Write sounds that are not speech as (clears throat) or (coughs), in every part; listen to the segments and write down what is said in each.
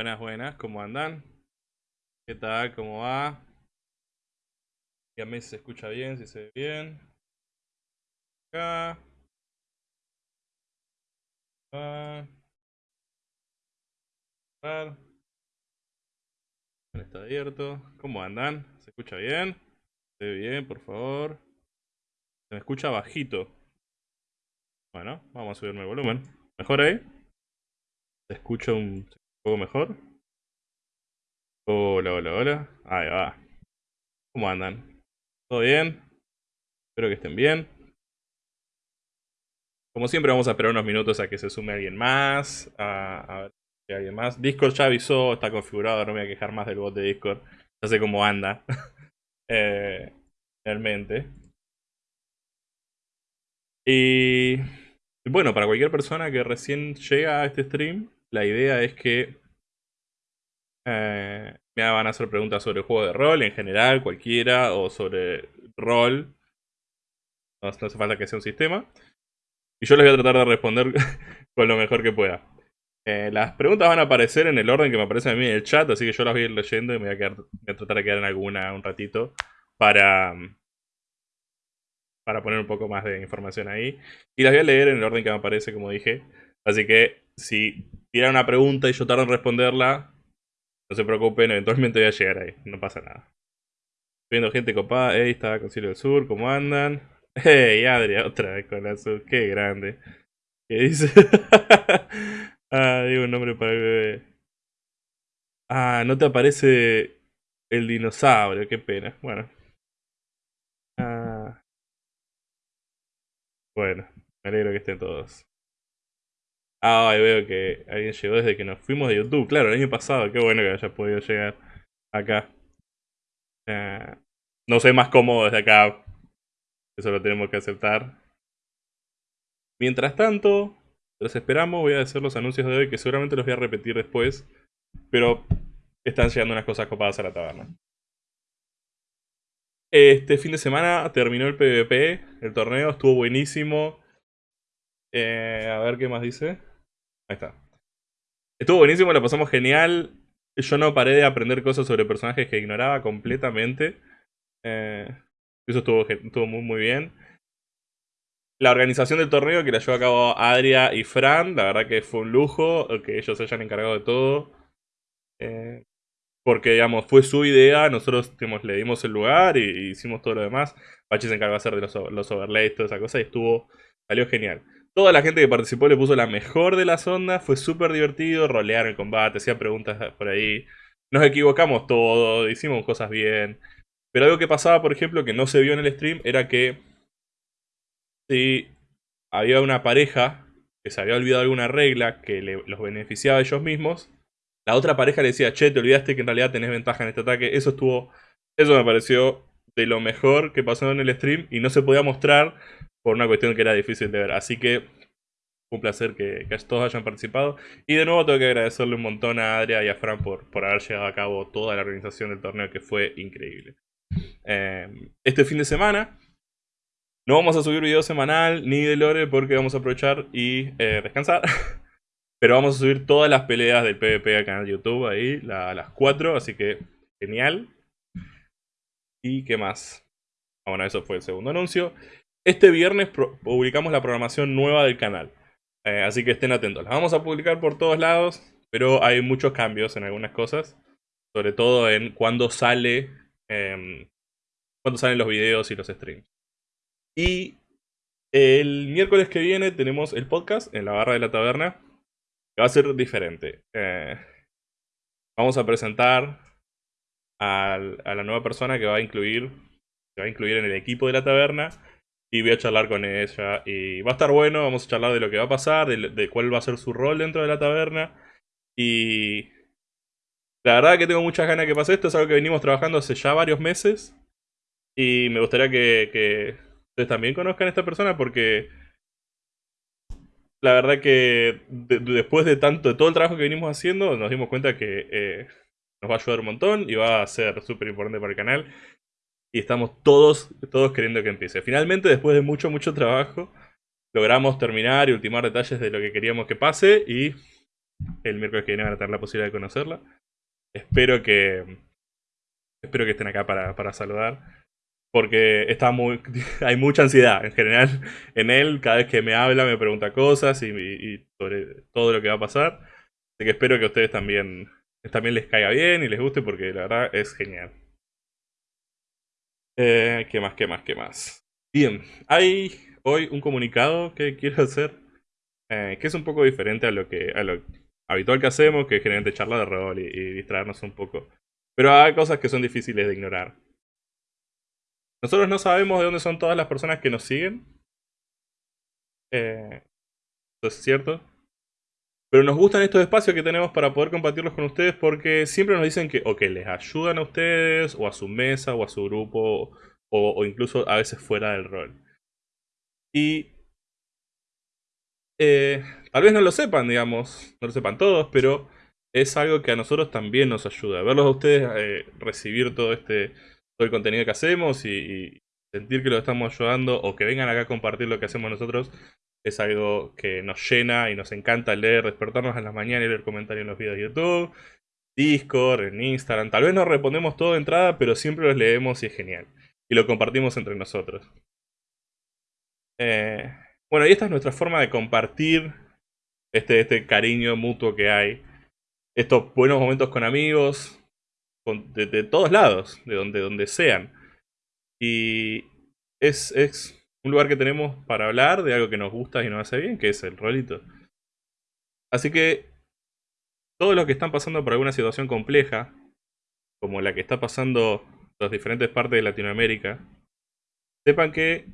Buenas, buenas, ¿cómo andan? ¿Qué tal? ¿Cómo va? Dígame si se escucha bien, si se ve bien. Acá. Ah. Está abierto. ¿Cómo andan? ¿Se escucha bien? ¿Se ve bien, por favor? Se me escucha bajito. Bueno, vamos a subirme el volumen. ¿Mejor ahí? ¿Se escucha un poco mejor? Hola, hola, hola. Ahí va. ¿Cómo andan? ¿Todo bien? Espero que estén bien. Como siempre vamos a esperar unos minutos a que se sume alguien más. A, ver si alguien más. Discord ya avisó, está configurado, no me voy a quejar más del bot de Discord. Ya sé cómo anda. (laughs) eh, realmente. Y bueno, para cualquier persona que recién llega a este stream, la idea es que eh, me van a hacer preguntas sobre el juego de rol en general, cualquiera, o sobre rol. No, hace falta que sea un sistema. Y yo les voy a tratar de responder (laughs) con lo mejor que pueda. Eh, las preguntas van a aparecer en el orden que me aparece a mí en el chat, así que yo las voy a ir leyendo y me voy a, voy a tratar de quedar en alguna un ratito para, para poner un poco más de información ahí. Y las voy a leer en el orden que me aparece, como dije. Así que si tiran una pregunta y yo tardo en responderla, no se preocupen, eventualmente voy a llegar ahí, no pasa nada. Viendo gente copada, hey, está Concilio del Sur, ¿cómo andan? (laughs) Hey, Adria, otra vez con la qué grande. ¿Qué dice? (laughs) ah, digo un nombre para el bebé. Ah, no te aparece el dinosaurio, qué pena. Bueno. Ah. Bueno, me alegro que estén todos. Ah, veo que alguien llegó desde que nos fuimos de YouTube. Claro, el año pasado. Qué bueno que haya podido llegar acá. Eh, no sé más cómodo desde acá. Eso lo tenemos que aceptar. Mientras tanto, los esperamos. Voy a hacer los anuncios de hoy que seguramente los voy a repetir después. Pero están llegando unas cosas copadas a la taberna. Este fin de semana terminó el PvP. El torneo estuvo buenísimo. Eh, a ver qué más dice. Ahí está. Estuvo buenísimo, lo pasamos genial. Yo no paré de aprender cosas sobre personajes que ignoraba completamente. Eh, eso estuvo, estuvo muy, muy bien. La organización del torneo que la llevó a cabo Adria y Fran, la verdad que fue un lujo que ellos se hayan encargado de todo. Eh, porque, digamos, fue su idea, nosotros le dimos el lugar y, hicimos todo lo demás. Pachi se encargó de hacer los, los overlays, toda esa cosa y estuvo, salió genial. Toda la gente que participó le puso la mejor de las ondas, fue súper divertido, rolear el combate, hacía preguntas por ahí. Nos equivocamos todo, hicimos cosas bien. Pero algo que pasaba, por ejemplo, que no se vio en el stream, era que si había una pareja que se había olvidado alguna regla que los beneficiaba a ellos mismos, la otra pareja le decía, che, te olvidaste que en realidad tenés ventaja en este ataque. Eso estuvo, eso me pareció de lo mejor que pasó en el stream y no se podía mostrar por una cuestión que era difícil de ver. Así que un placer que, todos hayan participado. Y de nuevo tengo que agradecerle un montón a Adria y a Fran por, por haber llevado a cabo toda la organización del torneo, que fue increíble. Em, este fin de semana no vamos a subir video semanal ni de lore porque vamos a aprovechar y eh, descansar. (laughs) Pero vamos a subir todas las peleas del PvP canal de YouTube ahí, a las 4, así que genial. ¿Y qué más? Bueno, eso fue el segundo anuncio. Este viernes publicamos la programación nueva del canal. Eh, así que estén atentos. La vamos a publicar por todos lados, pero hay muchos cambios en algunas cosas. Sobre todo en cuándo sale. Em, salen los videos y los streams. Y el miércoles que viene tenemos el podcast en la barra de la taberna. Que va a ser diferente. Eh, vamos a presentar a la nueva persona que va a incluir. Que va a incluir en el equipo de la taberna y voy a charlar con ella. Y va a estar bueno, vamos a charlar de lo que va a pasar, de, cuál va a ser su rol dentro de la taberna. Y la verdad que tengo muchas ganas que pase esto, es algo que venimos trabajando hace ya varios meses. Y me gustaría que, ustedes también conozcan a esta persona porque la verdad que después de tanto, de todo el trabajo que venimos haciendo, nos dimos cuenta que eh, nos va a ayudar un montón y va a ser súper importante para el canal y estamos todos, todos queriendo que empiece. Finalmente, después de mucho, mucho trabajo, logramos terminar y ultimar detalles de lo que queríamos que pase y El miércoles que viene van a tener la posibilidad de conocerla. Espero que. Espero que estén acá para, para saludar. Porque está muy. (laughs) hay mucha ansiedad en general en él. Cada vez que me habla me pregunta cosas y, y sobre todo lo que va a pasar. Así que espero que ustedes también, también les caiga bien y les guste porque la verdad es genial. Eh, ¿Qué más? ¿Qué más? ¿Qué más? Bien, hay hoy un comunicado que quiero (laughs) hacer eh, que es un poco diferente a lo que habitual que hacemos, que es generalmente charlar de rol y, distraernos un poco. Pero hay cosas que son difíciles de ignorar. Nosotros no sabemos de dónde son todas las personas que nos siguen. Eh, eso es cierto. Pero nos gustan estos espacios que tenemos para poder compartirlos con ustedes porque siempre nos dicen que o que les ayudan a ustedes, o a su mesa, o a su grupo, o, incluso a veces fuera del rol. Y eh, tal vez no lo sepan, digamos, no lo sepan todos, pero es algo que a nosotros también nos ayuda. Verlos a ustedes eh, recibir todo este todo el contenido que hacemos y, y, sentir que lo estamos ayudando o que vengan acá a compartir lo que hacemos nosotros es algo que nos llena y nos encanta leer, despertarnos en las mañanas y leer comentarios en los videos de YouTube, Discord, en Instagram. Tal vez no respondemos todo de entrada, pero siempre los leemos y es genial. Y lo compartimos entre nosotros. Eh, bueno, y esta es nuestra forma de compartir este, este cariño mutuo que hay. Estos buenos momentos con amigos, de, todos lados, de donde, donde sean. Y es, es un lugar que tenemos para hablar de algo que nos gusta y nos hace bien, que es el rolito. Así que todos los que están pasando por alguna situación compleja, como la que está pasando las diferentes partes de Latinoamérica, sepan que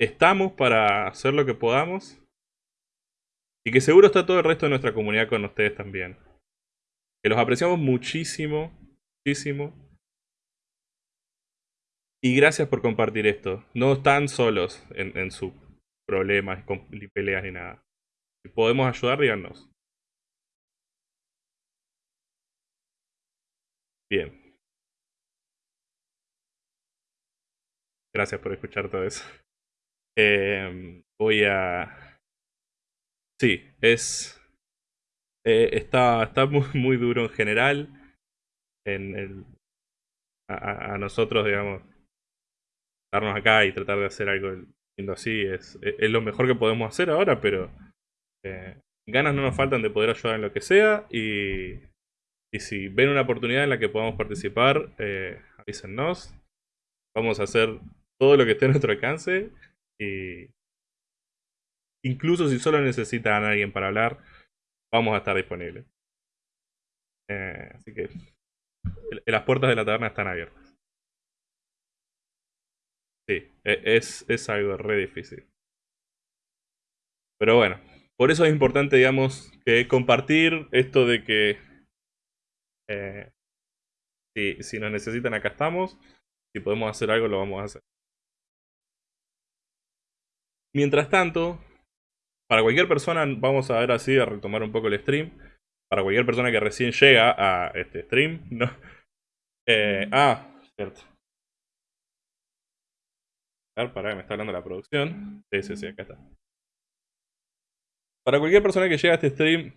estamos para hacer lo que podamos y que seguro está todo el resto de nuestra comunidad con ustedes también. Que los apreciamos muchísimo, muchísimo y gracias por compartir esto. No están solos en, sus problemas, ni peleas, ni nada. Si podemos ayudar, díganos. Bien. Gracias por escuchar todo eso. Em, voy a... Sí, es... Eh, está está muy, muy duro en general. En el, a nosotros, digamos, darnos acá y tratar de hacer algo lindo así es, es, lo mejor que podemos hacer ahora, pero eh, ganas no nos faltan de poder ayudar en lo que sea y, y si ven una oportunidad en la que podamos participar, eh, avísennos. Vamos a hacer todo lo que esté a nuestro alcance y incluso si solo necesitan a alguien para hablar, vamos a estar disponibles. Eh, así que las puertas de la taberna están abiertas. Sí, e, es, es algo re difícil. Pero bueno, por eso es importante, digamos, que compartir esto de que eh, si, si nos necesitan acá estamos, si podemos hacer algo lo vamos a hacer. Mientras tanto, para cualquier persona, vamos a ver así, a retomar un poco el stream. Para cualquier persona que recién llega a este stream, no. Eh, ah, cierto. Para, me está hablando la producción. Sí, sí, sí, acá está. Para cualquier persona que llegue a este stream,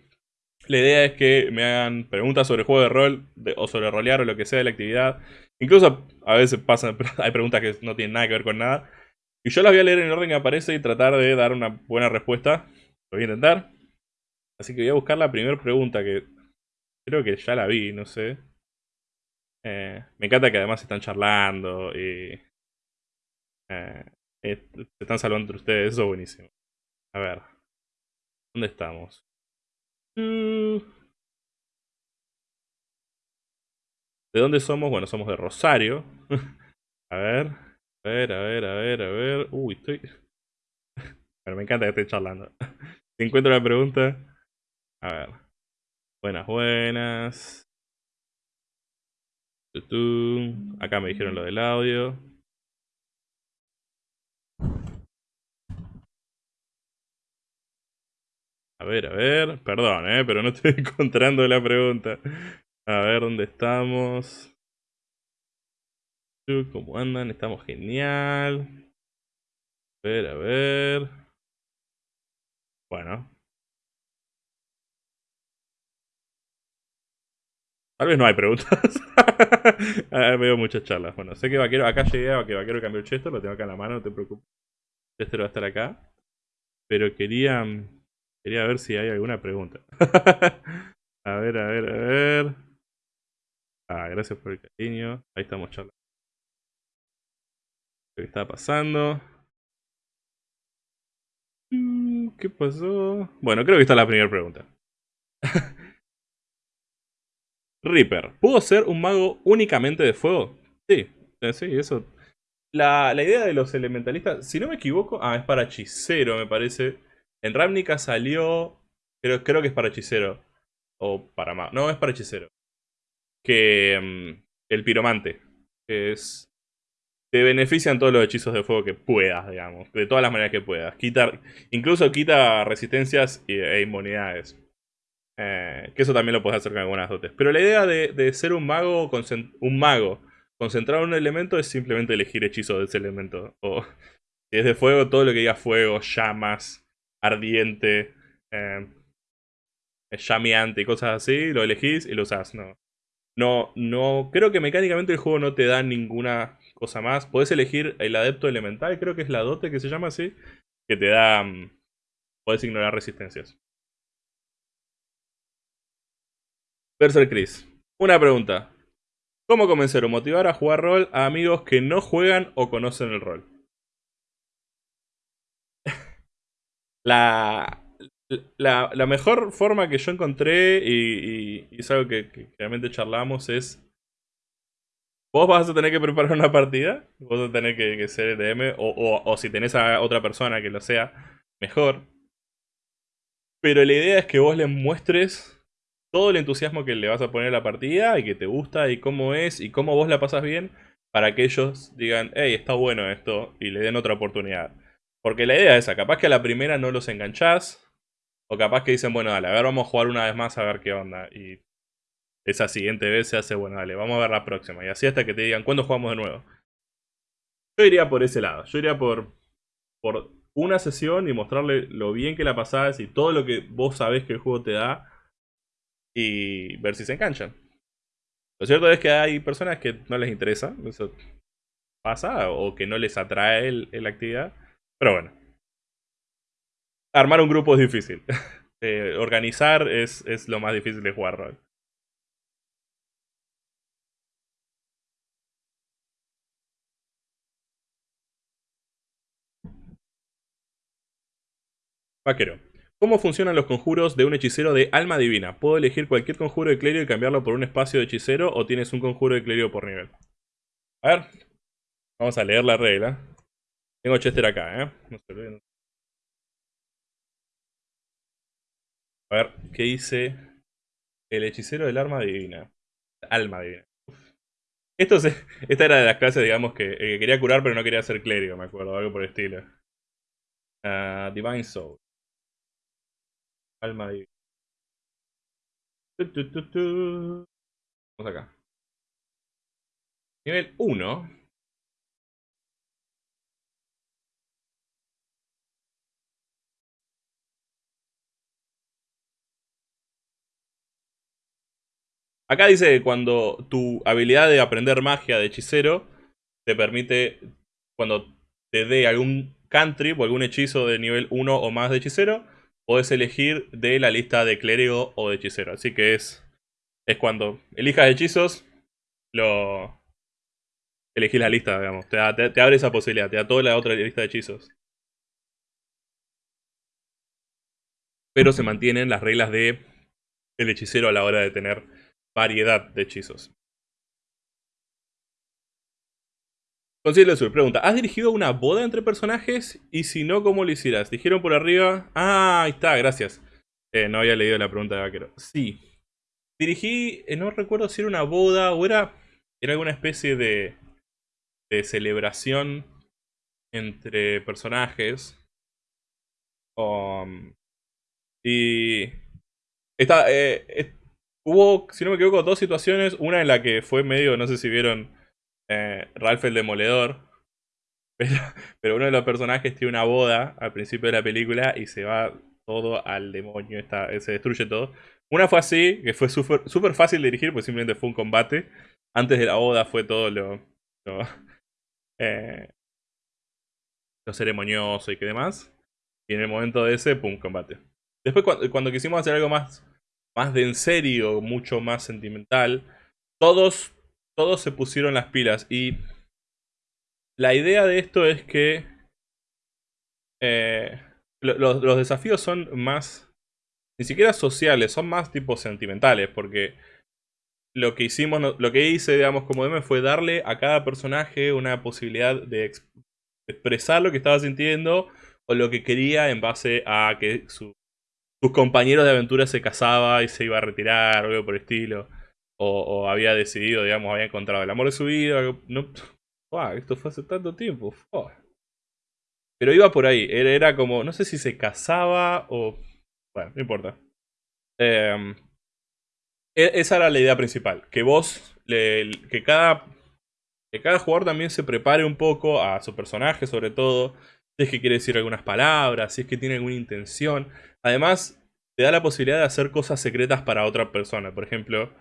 la idea es que me hagan preguntas sobre juego de rol o sobre rolear o lo que sea de la actividad. Incluso a veces pasan, (laughs) hay preguntas que no tienen nada que ver con nada. Y yo las voy a leer en el orden que aparece y tratar de dar una buena respuesta. Lo voy a intentar. Así que voy a buscar la primera pregunta que creo que ya la vi, no sé. Eh, me encanta que además están charlando y eh, eh, se están salvando entre ustedes, eso es buenísimo. A ver. ¿Dónde estamos? Mm. ¿De dónde somos? Bueno, somos de Rosario. (laughs) a ver. A ver, a ver, a ver, a ver. Uy, estoy... (laughs) Bueno, me encanta que esté charlando. (laughs) si encuentro la pregunta... A ver. Buenas, buenas. Acá me dijeron lo del audio. A ver, a ver. Perdón, eh, pero no estoy (laughs) encontrando la pregunta. A ver dónde estamos. ¿Cómo andan? Estamos genial. A ver, a ver. Bueno. Tal vez no hay preguntas. (laughs) ah, veo muchas charlas. Bueno, sé que Vaquero, acá llegué a que Vaquero cambió el Chester, lo tengo acá en la mano, no te preocupes. Chester va a estar acá. Pero quería, quería ver si hay alguna pregunta. (laughs) a ver, a ver, a ver. Ah, gracias por el cariño. Ahí estamos charlando. ¿Qué está pasando? Mm, ¿Qué pasó? Bueno, creo que está la primera pregunta. (laughs) Reaper, ¿puedo ser un mago únicamente de fuego? Sí, eh, sí, eso. La, idea de los elementalistas, si no me equivoco, ah, es para hechicero, me parece. En Ravnica salió, creo, que es para hechicero. O para mago. No, es para hechicero. Que mm, el piromante, que es... Te benefician todos los hechizos de fuego que puedas, digamos. De todas las maneras que puedas. Quitar, incluso quita resistencias e inmunidades. Eh, que eso también lo puedes hacer con algunas dotes. Pero la idea de, ser un mago, un mago concentrado en un elemento es simplemente elegir hechizos de ese elemento. O si es de fuego, todo lo que diga fuego, llamas, ardiente, eh, llameante y cosas así, lo elegís y lo usás. No, no, no, creo que mecánicamente el juego no te da ninguna cosa más. Podés elegir el adepto elemental, creo que es la dote que se llama así, que te da... Mm, podés ignorar resistencias. Berser Chris. Una pregunta. ¿Cómo convencer o motivar a jugar rol a amigos que no juegan o conocen el rol? La, la, mejor forma que yo encontré, y, es algo que, realmente charlamos, es... Vos vas a tener que preparar una partida, vos vas a tener que, ser el DM, o, o si tenés a otra persona que lo sea, mejor. Pero la idea es que vos les muestres todo el entusiasmo que le vas a poner a la partida y que te gusta y cómo es y cómo vos la pasas bien para que ellos digan, hey, está bueno esto y le den otra oportunidad. Porque la idea es esa, capaz que a la primera no los enganchás o capaz que dicen, bueno, dale, a ver, vamos a jugar una vez más a ver qué onda. Y esa siguiente vez se hace, bueno, dale, vamos a ver la próxima. Y así hasta que te digan, ¿cuándo jugamos de nuevo? Yo iría por ese lado, yo iría por, por una sesión y mostrarle lo bien que la pasás y todo lo que vos sabés que el juego te da y ver si se enganchan. Lo cierto es que hay personas que no les interesa, eso pasa, o que no les atrae la actividad, pero bueno. Armar un grupo es difícil. (laughs) Eh, organizar es, es lo más difícil de jugar rol. Vaquero. ¿Cómo funcionan los conjuros de un hechicero de alma divina? ¿Puedo elegir cualquier conjuro de clérigo y cambiarlo por un espacio de hechicero o tienes un conjuro de clérigo por nivel? A ver, vamos a leer la regla. Tengo Chester acá, ¿eh? No se olviden. A ver, ¿qué dice el hechicero del alma divina? Alma divina. Esto esta era de las clases, digamos, que, quería curar pero no quería ser clérigo, me acuerdo, algo por el estilo. Ah, Divine Soul. Alma divina. Vamos acá. Nivel 1. Acá dice que cuando tu habilidad de aprender magia de hechicero te permite, cuando te dé algún cantrip o algún hechizo de nivel 1 o más de hechicero, Puedes elegir de la lista de clérigo o de hechicero. Así que es, es cuando elijas hechizos, lo elegís la lista, digamos. Te, abre esa posibilidad, te da toda la otra lista de hechizos. Pero se mantienen las reglas de el hechicero a la hora de tener variedad de hechizos. Concilio Sur pregunta, ¿has dirigido una boda entre personajes? Y si no, ¿cómo lo hicieras? Dijeron por arriba... Ah, ahí está, gracias. Eh, no había leído la pregunta de Vaquero. Sí. Dirigí, eh, no recuerdo si era una boda o era, era alguna especie de, de celebración entre personajes. Um, y... Esta, eh, hubo, si no me equivoco, dos situaciones. Una en la que fue medio, no sé si vieron eh, Ralph el Demoledor. (laughs) Pero, uno de los personajes tiene una boda al principio de la película y se va todo al demonio, se destruye todo. Una fue así, que fue súper fácil dirigir, pues simplemente fue un combate. Antes de la boda fue todo lo, lo, (laughs) eh, lo ceremonioso y que demás. Y en el momento de ese, pum, combate. Después cuando quisimos hacer algo más, más de en serio, mucho más sentimental, todos, todos se pusieron las pilas. Y la idea de esto es que eh, los, los desafíos son más, ni siquiera sociales, son más tipo sentimentales, porque lo que hicimos, lo que hice, digamos, como DM fue darle a cada personaje una posibilidad de expresar lo que estaba sintiendo o lo que quería en base a que sus compañeros de aventura se casaba y se iba a retirar o algo por el estilo. O, había decidido, digamos, había encontrado el amor de su vida. No, esto fue hace tanto tiempo. Pero iba por ahí. Era, como, no sé si se casaba o... Bueno, no importa. Em, e, esa era la idea principal. Que vos, que cada que cada jugador también se prepare un poco a su personaje, sobre todo, si es que quiere decir algunas palabras, si es que tiene alguna intención. Además, te da la posibilidad de hacer cosas secretas para otra persona. Por ejemplo,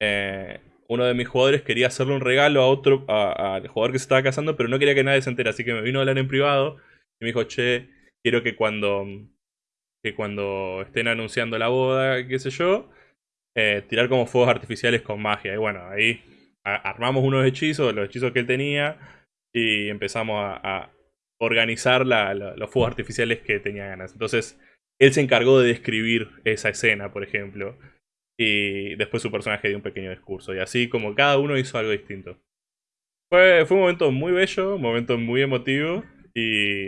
eh, uno de mis jugadores quería hacerle un regalo a otro, al jugador que se estaba casando, pero no quería que nadie se entere, así que me vino a hablar en privado y me dijo, che, quiero que cuando, que cuando estén anunciando la boda, qué sé yo, eh, tirar como fuegos artificiales con magia. Y bueno, ahí armamos unos hechizos, los hechizos que él tenía, y empezamos a, organizar los fuegos artificiales que tenía ganas. Entonces, él se encargó de describir esa escena, por ejemplo. Y después su personaje dio un pequeño discurso. Y así como cada uno hizo algo distinto. Fue, un momento muy bello, un momento muy emotivo. Y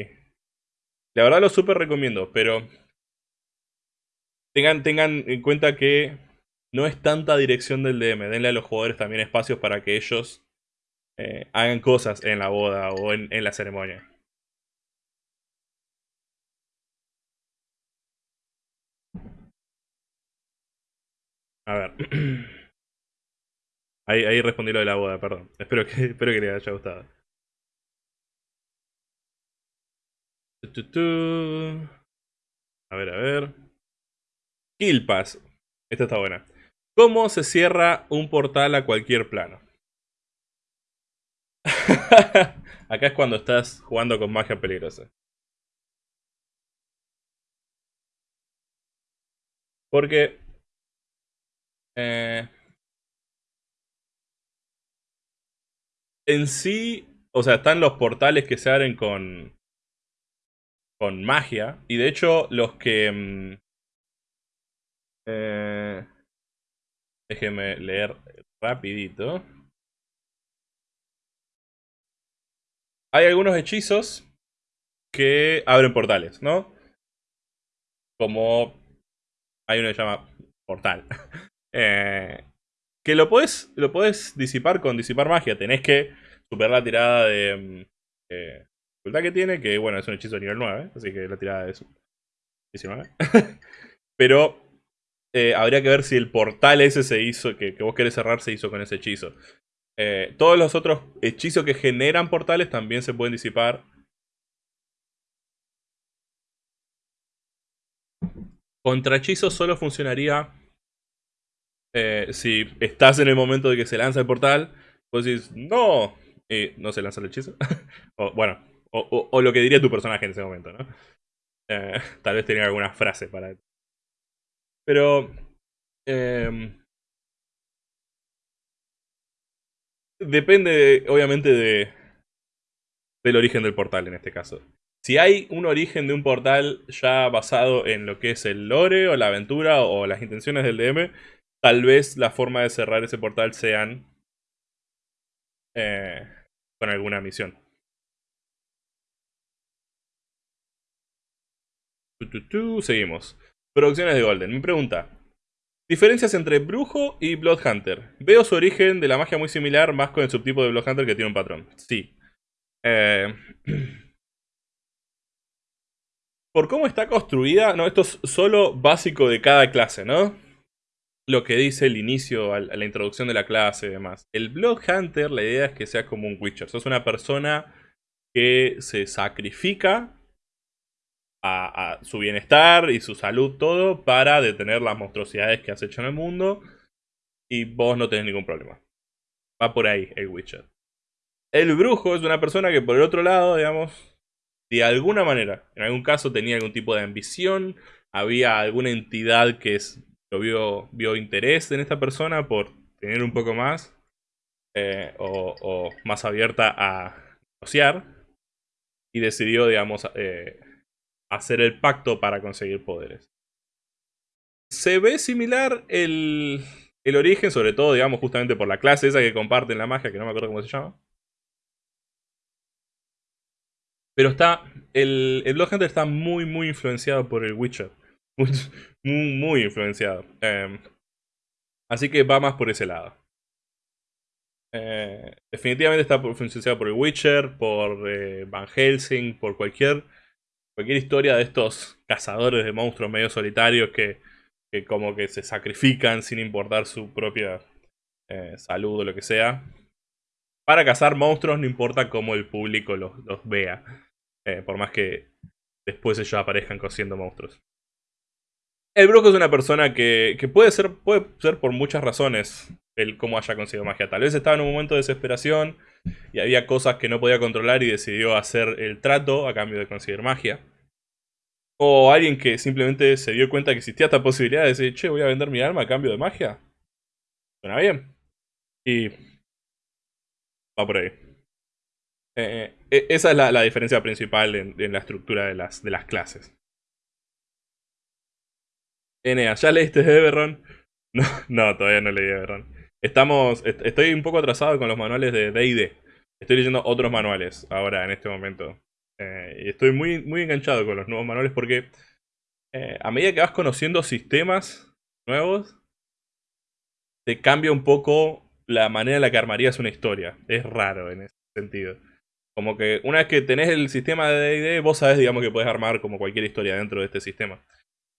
la verdad lo súper recomiendo. Pero tengan, tengan en cuenta que no es tanta dirección del DM. Denle a los jugadores también espacios para que ellos eh, hagan cosas en la boda o en, la ceremonia. A ver. (clears throat) Ahí, ahí respondí lo de la boda, perdón. Espero que, (laughs) espero que les haya gustado. A ver, a ver. Kill Pass. Esta está buena. ¿Cómo se cierra un portal a cualquier plano? (laughs) Acá es cuando estás jugando con magia peligrosa. Porque... Eh, en sí, o sea, están los portales que se abren con... Con magia. Y de hecho, los que... Mm, eh, leer rapidito. Hay algunos hechizos que abren portales, ¿no? Como hay uno que se llama portal. (laughs) Eh, que lo puedes, lo puedes disipar con disipar magia. Tenés que superar la tirada de mm, eh, dificultad que tiene, que bueno, es un hechizo de nivel 9, así que la tirada es 19. (laughs) Pero eh, habría que ver si el portal ese se hizo, que, vos querés cerrar, se hizo con ese hechizo. Eh, todos los otros hechizos que generan portales también se pueden disipar. Contra hechizos solo funcionaría eh, si estás en el momento de que se lanza el portal. Vos decís, no, y no se lanza el hechizo. (laughs) bueno, o, lo que diría tu personaje en ese momento, ¿no? tal vez tenía alguna frase para pero... Em, depende, obviamente, de, del origen del portal en este caso. Si hay un origen de un portal ya basado en lo que es el lore o la aventura o las intenciones del DM, tal vez la forma de cerrar ese portal sean eh, con alguna misión. Seguimos. Producciones de Golden. Mi pregunta. Diferencias entre Brujo y Bloodhunter. Veo su origen de la magia muy similar, más con el subtipo de Bloodhunter que tiene un patrón. Sí. Eh, (clears throat) por cómo está construida, no, esto es solo básico de cada clase, ¿no? Lo que dice el inicio, a la introducción de la clase y demás. El Bloodhunter, la idea es que sea como un Witcher. Sos una persona que se sacrifica a, su bienestar y su salud, todo, para detener las monstruosidades que has hecho en el mundo. Y vos no tenés ningún problema. Va por ahí el Witcher. El brujo es una persona que por el otro lado, digamos, de alguna manera, en algún caso tenía algún tipo de ambición, había alguna entidad que es, lo vio, vio interés en esta persona por tener un poco más, eh, o, más abierta a negociar, y decidió, digamos, eh, hacer el pacto para conseguir poderes. Se ve similar el, el origen, sobre todo, digamos, justamente por la clase esa que comparten la magia, que no me acuerdo cómo se llama. Pero está. El, el Blood Hunter está muy, muy influenciado por el Witcher. (laughs) Muy, muy, influenciado. Em, así que va más por ese lado. Eh, definitivamente está influenciado por el Witcher, por eh, Van Helsing, por cualquier, cualquier historia de estos cazadores de monstruos medio solitarios que, que como que se sacrifican sin importar su propia eh, salud o lo que sea. Para cazar monstruos no importa cómo el público los, vea. Eh, por más que después ellos aparezcan cosiendo monstruos. El brujo es una persona que, puede, ser, puede ser por muchas razones el cómo haya conseguido magia. Tal vez estaba en un momento de desesperación y había cosas que no podía controlar y decidió hacer el trato a cambio de conseguir magia. O alguien que simplemente se dio cuenta que existía esta posibilidad de decir, che, voy a vender mi alma a cambio de magia. Suena bien. Y va por ahí. Eh, eh, esa es la, diferencia principal en, la estructura de las, de las clases. Enea, ¿ya leíste Everron? (laughs) No, no, todavía no leí Everron. Estamos, estoy un poco atrasado con los manuales de D&D. Estoy leyendo otros manuales ahora, en este momento. Eh, y estoy muy, muy enganchado con los nuevos manuales porque a medida que vas conociendo sistemas nuevos, te cambia un poco la manera en la que armarías una historia. Es raro en ese sentido. Como que una vez que tenés el sistema de D&D, vos sabés, digamos, que puedes armar como cualquier historia dentro de este sistema.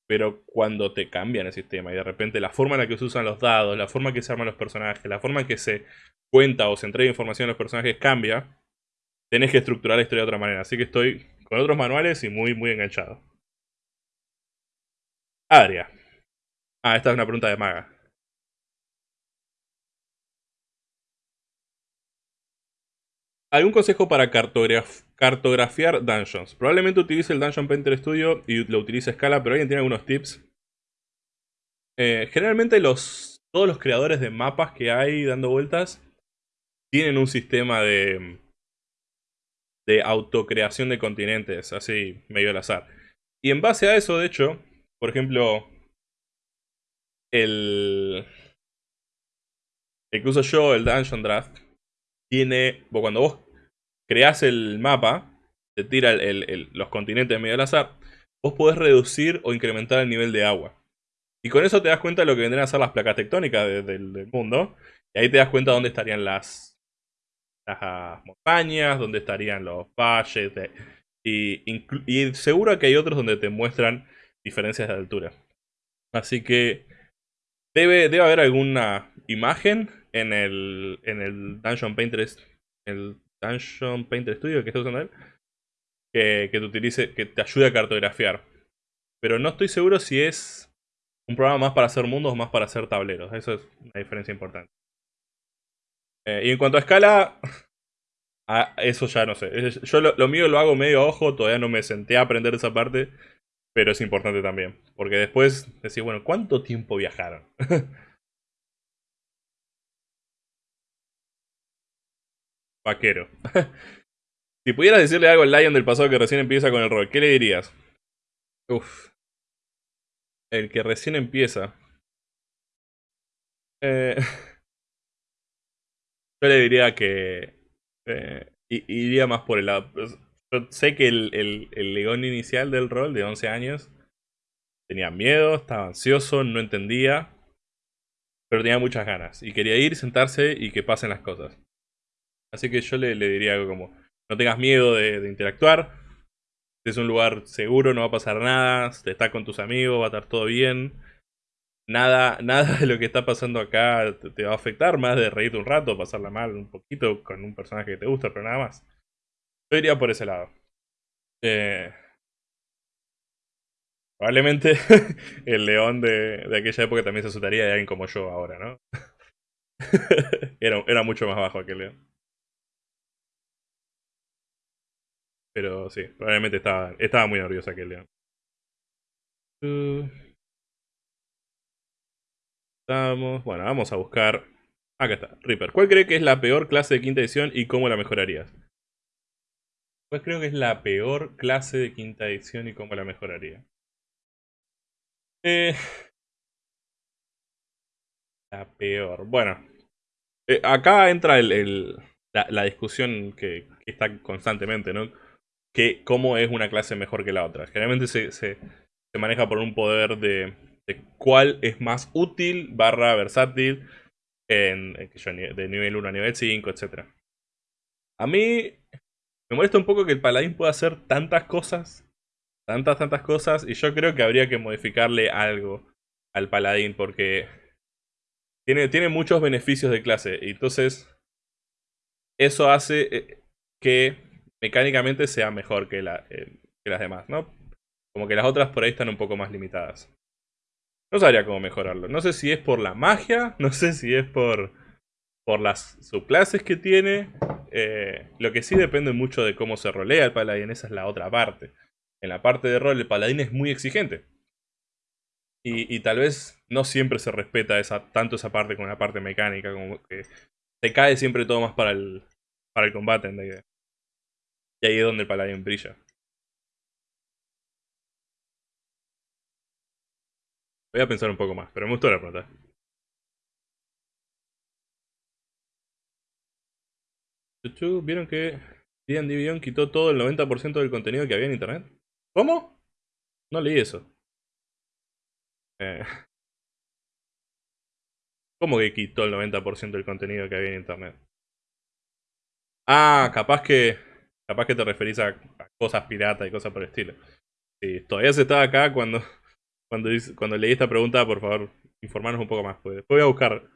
Pero cuando te cambian el sistema y de repente la forma en la que se usan los dados, la forma en que se arman los personajes, la forma en que se cuenta o se entrega información a los personajes cambia, tenés que estructurar la historia de otra manera. Así que estoy con otros manuales y muy, muy enganchado. Adria. Ah, esta es una pregunta de maga. ¿Algún consejo para cartografiar dungeons? Probablemente utilice el Dungeon Painter Studio y lo utilice a escala, pero alguien tiene algunos tips. Eh, generalmente los, todos los creadores de mapas que hay dando vueltas tienen un sistema de, de autocreación de continentes, así medio al azar. Y en base a eso, de hecho, por ejemplo, el, el que uso yo, el Dungeon Draft, tiene, cuando vos creás el mapa, te tira los continentes medio al azar, vos podés reducir o incrementar el nivel de agua. Y con eso te das cuenta de lo que vendrían a ser las placas tectónicas del mundo. Y ahí te das cuenta dónde estarían las, las montañas, dónde estarían los valles. y, y seguro que hay otros donde te muestran diferencias de altura. Así que debe, debe haber alguna imagen en el, en el Dungeon Painter, el Dungeon Painter Studio que está usando él, que, te utilice, que te ayude a cartografiar. Pero no estoy seguro si es un programa más para hacer mundos o más para hacer tableros. Eso es una diferencia importante. Eh, y en cuanto a escala, (laughs) eso ya no sé. Yo lo, lo, mío lo hago medio a ojo, todavía no me senté a aprender esa parte, pero es importante también. Porque después decís, bueno, ¿cuánto tiempo viajaron? (laughs) Vaquero. (laughs) si pudieras decirle algo al Lion del pasado que recién empieza con el rol, ¿qué le dirías? Uf. El que recién empieza. Eh, (laughs) yo le diría que eh, iría más por el lado. Pues, yo sé que el, el, el legón inicial del rol de 11 años tenía miedo, estaba ansioso, no entendía, pero tenía muchas ganas y quería ir, sentarse y que pasen las cosas. Así que yo le, diría algo como, no tengas miedo de, interactuar. Es un lugar seguro, no va a pasar nada. Estás con tus amigos, va a estar todo bien. Nada, (laughs) nada de lo que está pasando acá te, va a afectar, más de reírte un rato, pasarla mal un poquito con un personaje que te gusta, pero nada más. Yo iría por ese lado. Eh, Probablemente (laughs) el león de, aquella época también se asustaría de alguien como yo ahora, ¿no? (laughs) era, era mucho más bajo aquel león. Pero sí, probablemente estaba, estaba muy nervioso aquel león. Estamos. Bueno, vamos a buscar. Acá está, Reaper. ¿Cuál cree que es la peor clase de quinta edición y cómo la mejorarías? ¿Cuál creo que es la peor clase de quinta edición y cómo la mejoraría? Eh, la peor. Bueno. Eh, acá entra el, la, discusión que, está constantemente, ¿no? Que cómo es una clase mejor que la otra. Generalmente se, se, maneja por un poder de, de, cuál es más útil barra versátil en, de nivel 1 a nivel 5, etc. A mí me molesta un poco que el paladín pueda hacer tantas cosas tantas, tantas cosas. Y yo creo que habría que modificarle algo al paladín porque tiene, tiene muchos beneficios de clase. Y entonces eso hace eh, que mecánicamente sea mejor eh, que las demás, ¿no? Como que las otras por ahí están un poco más limitadas. No sabría cómo mejorarlo. No sé si es por la magia, (laughs) no sé si es por, por las subclases que tiene. Eh, lo que sí depende mucho de cómo se rolea el paladín, esa es la otra parte en la parte de rol el paladín es muy exigente. Y, tal vez no siempre se respeta esa, tanto esa parte como la parte mecánica, como que se cae siempre todo más para el, para el combate en. Y ahí es donde el paladín brilla. Voy a pensar un poco más, pero me gustó la pregunta. ¿Vieron que D&D Beyond quitó todo el 90% del contenido que había en internet? ¿Cómo? No leí eso. Eh. ¿Cómo que quitó el 90% del contenido que había en internet? Ah, capaz que. Capaz que te referís a, cosas piratas y cosas por el estilo. Sí, todavía se estaba acá cuando. (laughs) Cuando, cuando leí esta pregunta, por favor, informarnos un poco más. Pues. Después voy a buscar.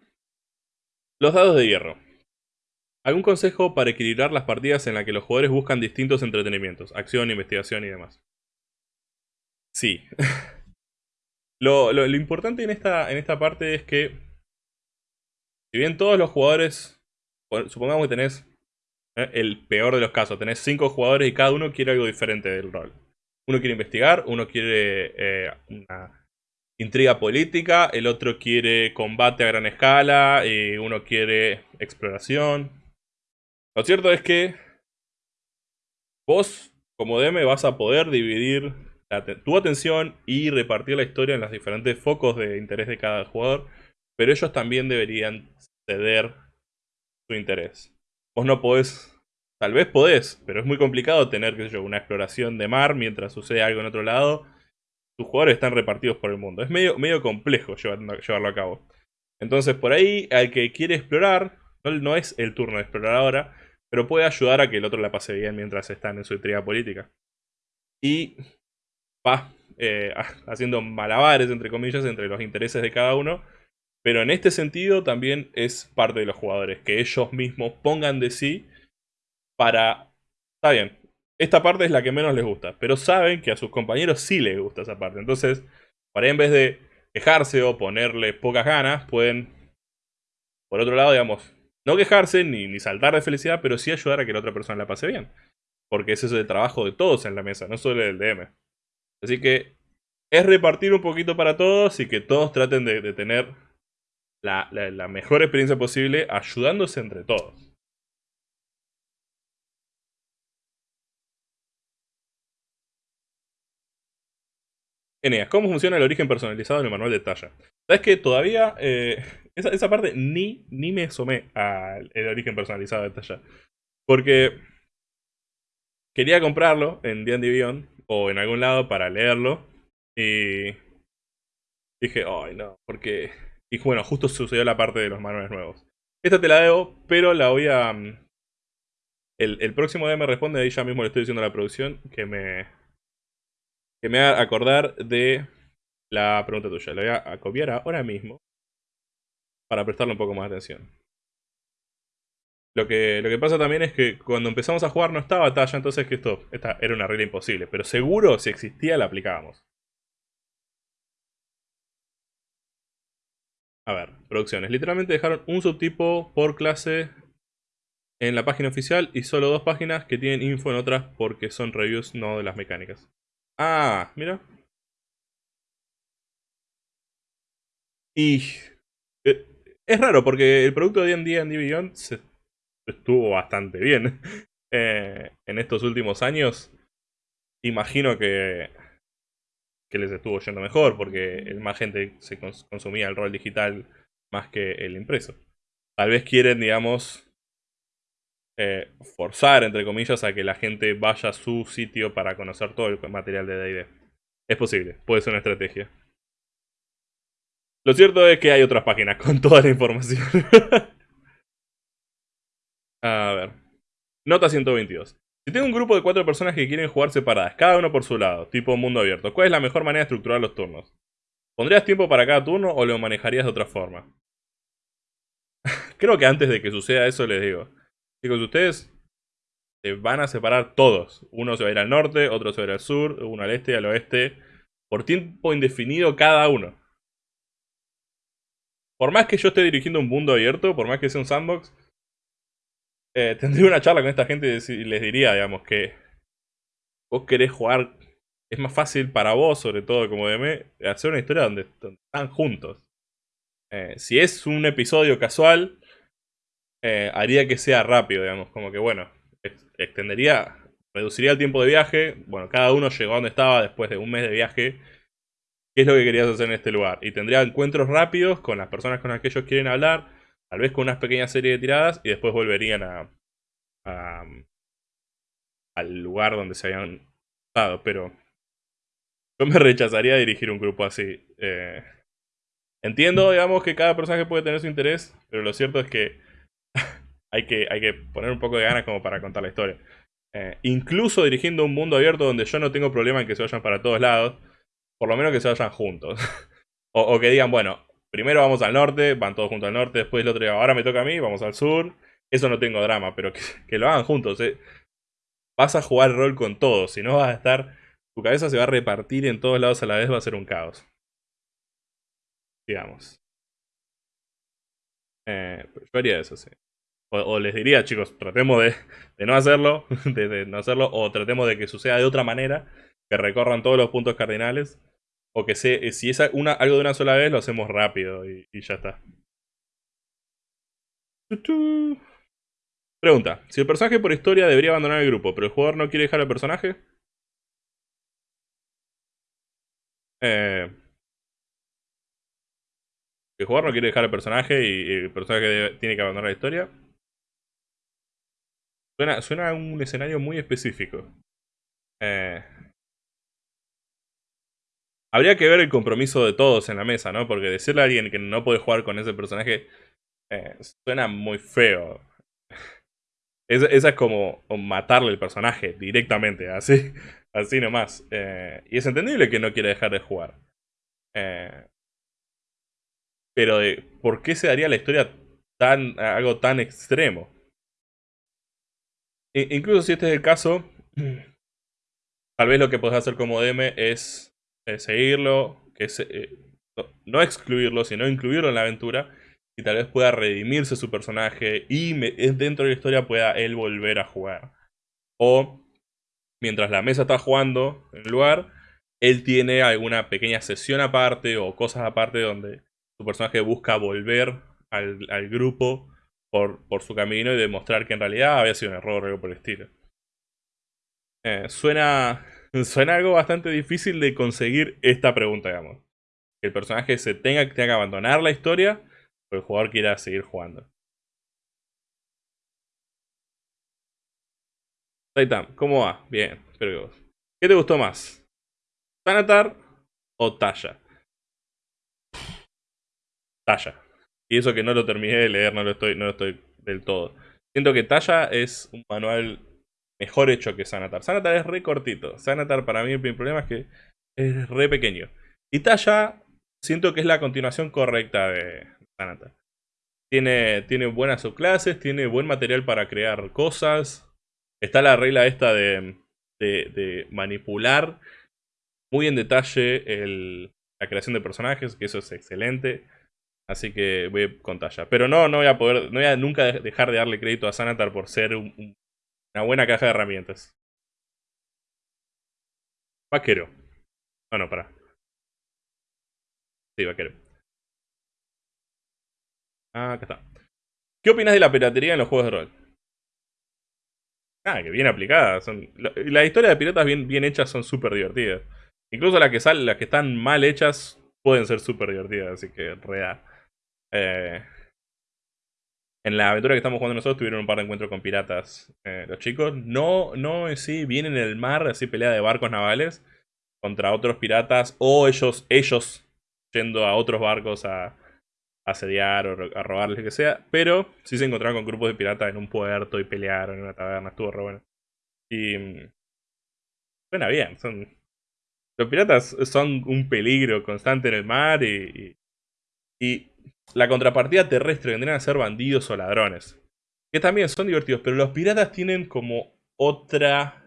Los dados de hierro. ¿Algún consejo para equilibrar las partidas en las que los jugadores buscan distintos entretenimientos? Acción, investigación y demás. Sí. (laughs) lo, importante en esta, en esta parte es que, si bien todos los jugadores, supongamos que tenés eh, el peor de los casos, tenés cinco jugadores y cada uno quiere algo diferente del rol. Uno quiere investigar, uno quiere eh, una intriga política, el otro quiere combate a gran escala, y uno quiere exploración. Lo cierto es que vos, como DM, vas a poder dividir tu atención y repartir la historia en los diferentes focos de interés de cada jugador, pero ellos también deberían ceder su interés. Vos no podés, tal vez podés, pero es muy complicado tener, qué sé una exploración de mar mientras sucede algo en otro lado. Tus jugadores están repartidos por el mundo. Es medio, medio complejo llevarlo, a cabo. Entonces, por ahí, al que quiere explorar, no, no es el turno de explorar ahora, pero puede ayudar a que el otro la pase bien mientras están en su intriga política. Y va eh, (laughs) haciendo malabares, entre comillas, entre los intereses de cada uno. Pero en este sentido también es parte de los jugadores, que ellos mismos pongan de sí para... Está bien, esta parte es la que menos les gusta, pero saben que a sus compañeros sí les gusta esa parte. Entonces, para en vez de quejarse o ponerle pocas ganas, pueden, por otro lado, digamos, no quejarse ni, ni saltar de felicidad, pero sí ayudar a que la otra persona la pase bien. Porque ese es el trabajo de todos en la mesa, no solo del DM. Así que es repartir un poquito para todos y que todos traten de, tener la, mejor experiencia posible ayudándose entre todos. ¿cómo funciona el origen personalizado en el manual de talla? Sabes que todavía eh, esa, parte ni, ni me asomé al origen personalizado de talla. Porque quería comprarlo en D&D Beyond o en algún lado para leerlo. Y dije, ay no, porque... Y bueno, justo sucedió la parte de los manuales nuevos. Esta te la debo, pero la voy a... Mm, el, el próximo día me responde, ahí ya mismo le estoy diciendo a la producción que me... Que me haga acordar de la pregunta tuya. La voy a copiar ahora mismo. Para prestarle un poco más de atención. Lo que, lo que pasa también es que cuando empezamos a jugar no estaba talla, entonces que esto esta era una regla imposible. Pero seguro, si existía, la aplicábamos. A ver, producciones. Literalmente dejaron un subtipo por clase en la página oficial y solo dos páginas que tienen info en otras porque son reviews, no de las mecánicas. Ah, mira. Y eh, es raro porque el producto de D&D and Beyond se estuvo bastante bien (laughs) eh, en estos últimos años. Imagino que, que les estuvo yendo mejor porque más gente se consumía el rol digital más que el impreso. Tal vez quieren, digamos, eh, forzar, entre comillas, a que la gente vaya a su sitio para conocer todo el material de D&D. Es posible, puede ser una estrategia. Lo cierto es que hay otras páginas (laughs) con toda la información. (laughs) a ver. Nota 122. Si tengo un grupo de cuatro personas que quieren jugar separadas, cada uno por su lado, tipo mundo abierto, ¿cuál es la mejor manera de estructurar los turnos? ¿Pondrías tiempo para cada turno o lo manejarías de otra forma? (laughs) Creo que antes de que suceda eso les digo. Chicos, ustedes se van a separar todos. Uno se va a ir al norte, otro se va a ir al sur, uno al este, al oeste. Por tiempo indefinido cada uno. Por más que yo esté dirigiendo un mundo abierto, por más que sea un sandbox, eh, (laughs) tendría una charla con esta gente y les diría, digamos, que vos querés jugar, es más fácil para vos, sobre todo como DM, hacer una historia donde, están juntos. Eh, si es un episodio casual, eh, haría que sea rápido, digamos, como que bueno, extendería, reduciría el tiempo de viaje, bueno, cada uno llegó a donde estaba después de un mes de viaje, qué es lo que querías hacer en este lugar, y tendría encuentros rápidos con las personas con las que ellos quieren hablar, tal vez con una pequeña serie de tiradas, y después volverían a, al lugar donde se habían estado, pero yo me (laughs) rechazaría a dirigir un grupo así. Eh, entiendo, digamos, que cada personaje puede tener su interés, pero lo cierto es que (laughs) hay, que, hay que poner un poco de ganas como para contar la historia. Eh, incluso dirigiendo un mundo abierto donde yo no tengo problema en que se vayan para todos lados, por lo menos que se vayan juntos. (laughs) o, que digan, bueno, primero vamos al norte, van todos juntos al norte, después el otro día, ahora me toca a mí, vamos al sur. Eso no tengo drama, pero (laughs) que, lo hagan juntos. Eh. Vas a jugar rol con todos, si no vas a estar... Tu cabeza se va a repartir en todos lados a la vez, va a ser un caos. Digamos. Eh, yo haría eso, sí. O, les diría, chicos, tratemos de, no hacerlo, (laughs) de, no hacerlo, o tratemos de que suceda de otra manera, que recorran todos los puntos cardinales, o que se, si es algo de una sola vez, lo hacemos rápido y, ya está. Pregunta, si el personaje por historia debería abandonar el grupo, pero el jugador no quiere dejar al personaje. Eh, el jugador no quiere dejar al personaje y el personaje tiene que abandonar la historia. Suena, a un escenario muy específico. Eh, habría que ver el compromiso de todos en la mesa, ¿no? Porque decirle a alguien que no puede jugar con ese personaje eh, suena muy feo. (laughs) esa es como matarle el personaje directamente, así, (laughs) así nomás. Eh, y es entendible que no quiera dejar de jugar. pero de por qué se daría la historia tan algo tan extremo. Incluso si este es el caso, (clears throat) tal vez lo que puedes hacer como DM es eh, seguirlo, que eh, no excluirlo, sino incluirlo en la aventura. Y tal vez pueda redimirse su personaje y dentro de la historia pueda él volver a jugar. O mientras la mesa está jugando en el lugar, él tiene alguna pequeña sesión aparte o cosas aparte donde su personaje busca volver al, al grupo por, su camino y demostrar que en realidad había sido un error o algo por el estilo. Eh, suena, suena algo bastante difícil de conseguir esta pregunta, digamos. Que el personaje se tenga, tenga que abandonar la historia o el jugador quiera seguir jugando. Taitam, ¿cómo va? Bien, espero que vos. ¿Qué te gustó más? ¿Tanatar o Tasha? Tasha. Y eso que no lo terminé de leer, no lo estoy, no lo estoy del todo. Siento que Talla es un manual mejor hecho que Sanatar. Sanatar es re cortito. Sanatar para mí el problema es que es re pequeño. Y Talla siento que es la continuación correcta de Sanatar. Tiene, tiene buenas subclases, tiene buen material para crear cosas. Está la regla esta de, de, manipular muy en detalle la creación de personajes, que eso es excelente. Así que voy con talla. Pero no, no voy a poder, no voy a nunca dejar de darle crédito a Sanatar por ser una buena caja de herramientas. Vaquero. No, no, para. Sí, vaquero. Ah, acá está. ¿Qué opinas de la piratería en los juegos de rol? Ah, que bien aplicada. Son, las historias de piratas bien, bien hechas son súper divertidas. Incluso las que, salen, las que están mal hechas pueden ser súper divertidas, así que real. Eh, en la aventura que estamos jugando nosotros tuvieron un par de encuentros con piratas. Eh, los chicos no, no sí, vienen en el mar, así pelea de barcos navales contra otros piratas o ellos, ellos yendo a otros barcos a, asediar o a robarles lo que sea. Pero sí se encontraron con grupos de piratas en un puerto y pelearon en una taberna. Estuvo re bueno. Y... Mm, suena bien. Son, los piratas son un peligro constante en el mar y, y, la contrapartida terrestre vendrían a ser bandidos o ladrones. Que también son divertidos, pero los piratas tienen como otra,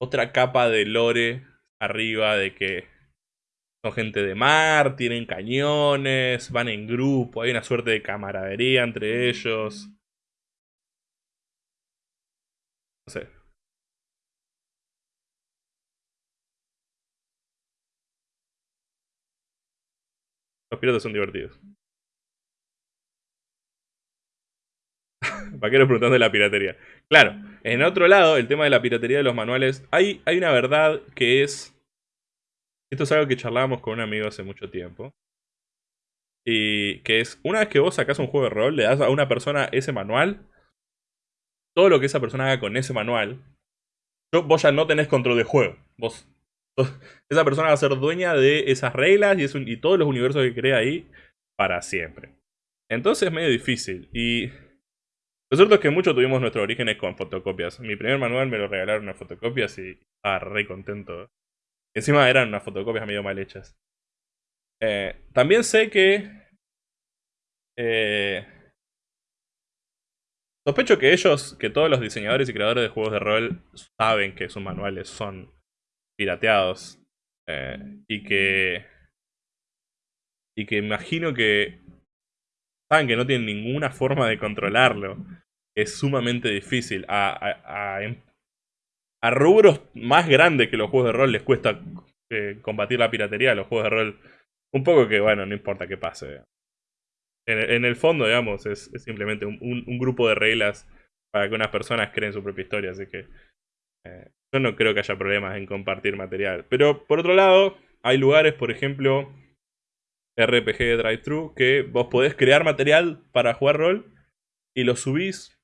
otra capa de lore arriba de que son gente de mar, tienen cañones, van en grupo, hay una suerte de camaradería entre ellos. No sé. Los piratas son divertidos. (laughs) Vaqueros preguntando de la piratería. Claro, en otro lado, el tema de la piratería de los manuales, hay, hay una verdad que es... Esto es algo que charlábamos con un amigo hace mucho tiempo. Y que es, una vez que vos sacás un juego de rol, le das a una persona ese manual, todo lo que esa persona haga con ese manual, vos ya no tenés control de juego. Vos esa persona va a ser dueña de esas reglas y, y todos los universos que crea ahí para siempre. Entonces es medio difícil. Y lo cierto es que muchos tuvimos nuestros orígenes con fotocopias. Mi primer manual me lo regalaron unas fotocopias y estaba re contento. Encima eran unas fotocopias medio mal hechas. Eh, también sé que... Eh, sospecho que ellos, que todos los diseñadores y creadores de juegos de rol saben que sus manuales son pirateados. Eh, y que... Y que imagino que... Saben que no tienen ninguna forma de controlarlo. Es sumamente difícil. A, a, rubros más grandes que los juegos de rol les cuesta eh, combatir la piratería. Los juegos de rol... Un poco que, bueno, no importa qué pase. En, el fondo, digamos, es, simplemente un, un, grupo de reglas para que unas personas creen su propia historia. Así que... Eh, yo no creo que haya problemas en compartir material. Pero por otro lado, hay lugares, por ejemplo, RPG Drive-Thru, que vos podés crear material para jugar rol y lo subís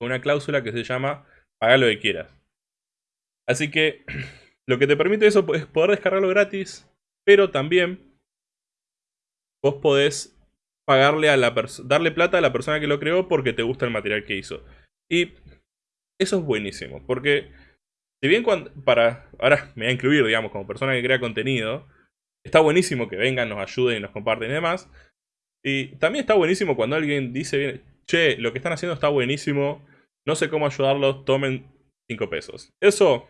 con una cláusula que se llama paga lo que quieras. Así que (clears throat) lo que te permite eso es poder descargarlo gratis, pero también vos podés pagarle a la darle plata a la persona que lo creó porque te gusta el material que hizo. Y eso es buenísimo, porque si bien cuando, para, ahora me voy a incluir, digamos, como persona que crea contenido, está buenísimo que vengan, nos ayuden y nos comparten y demás. Y también está buenísimo cuando alguien dice, che, lo que están haciendo está buenísimo, no sé cómo ayudarlos, tomen 5 pesos. Eso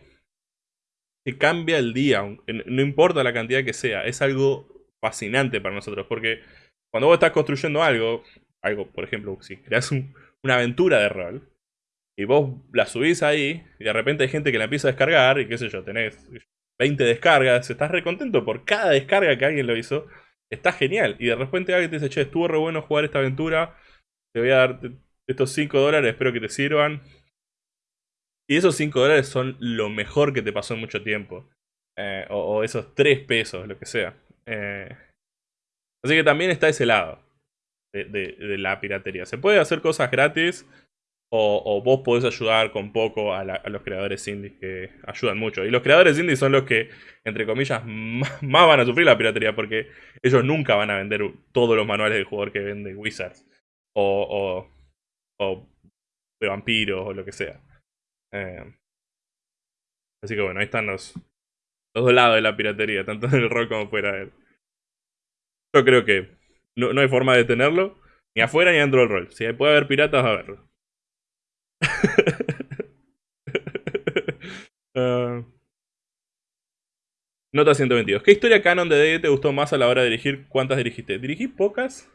cambia el día, no importa la cantidad que sea, es algo fascinante para nosotros, porque cuando vos estás construyendo algo, algo, por ejemplo, si creas una aventura de rol, y vos la subís ahí, y de repente hay gente que la empieza a descargar, y qué sé yo, tenés 20 descargas, estás recontento por cada descarga que alguien lo hizo, está genial. Y de repente alguien te dice, che, estuvo re bueno jugar esta aventura, te voy a dar estos 5 dólares, espero que te sirvan. Y esos 5 dólares son lo mejor que te pasó en mucho tiempo. Eh, o, esos 3 pesos, lo que sea. Eh, así que también está ese lado de la piratería. Se puede hacer cosas gratis o, vos podés ayudar con poco a, los creadores indies que ayudan mucho. Y los creadores indies son los que, entre comillas, (laughs) más, van a sufrir la piratería porque ellos nunca van a vender todos los manuales del jugador que vende Wizards. O, o, de vampiros o lo que sea. Eh, así que bueno, ahí están los, dos lados de la piratería, tanto en el rol como fuera. Yo creo que no, no hay forma de detenerlo, ni afuera ni dentro del rol. Si puede haber piratas, a verlo. (laughs) Ah. Nota 122. ¿Qué historia canon de D&D te gustó más a la hora de dirigir? ¿Cuántas dirigiste? Dirigí pocas.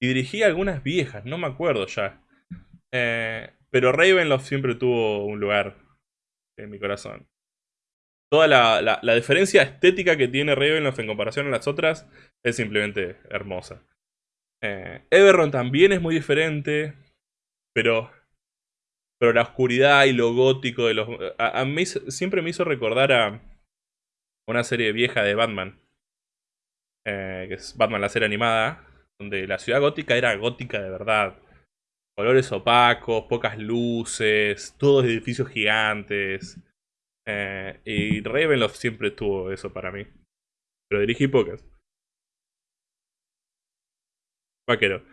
Y dirigí algunas viejas, no me acuerdo ya. Eh, pero Ravenloft siempre tuvo un lugar en mi corazón. Toda la, diferencia estética que tiene Ravenloft en comparación a las otras es simplemente hermosa. Eh, Everron también es muy diferente, pero, pero la oscuridad y lo gótico de los... A, mí siempre me hizo recordar a una serie vieja de Batman. Eh, que es Batman la serie animada. Donde la ciudad gótica era gótica de verdad. Colores opacos, pocas luces, todos edificios gigantes. Eh, y Ravenloft siempre tuvo eso para mí. Pero dirigí pocas. Vaquero.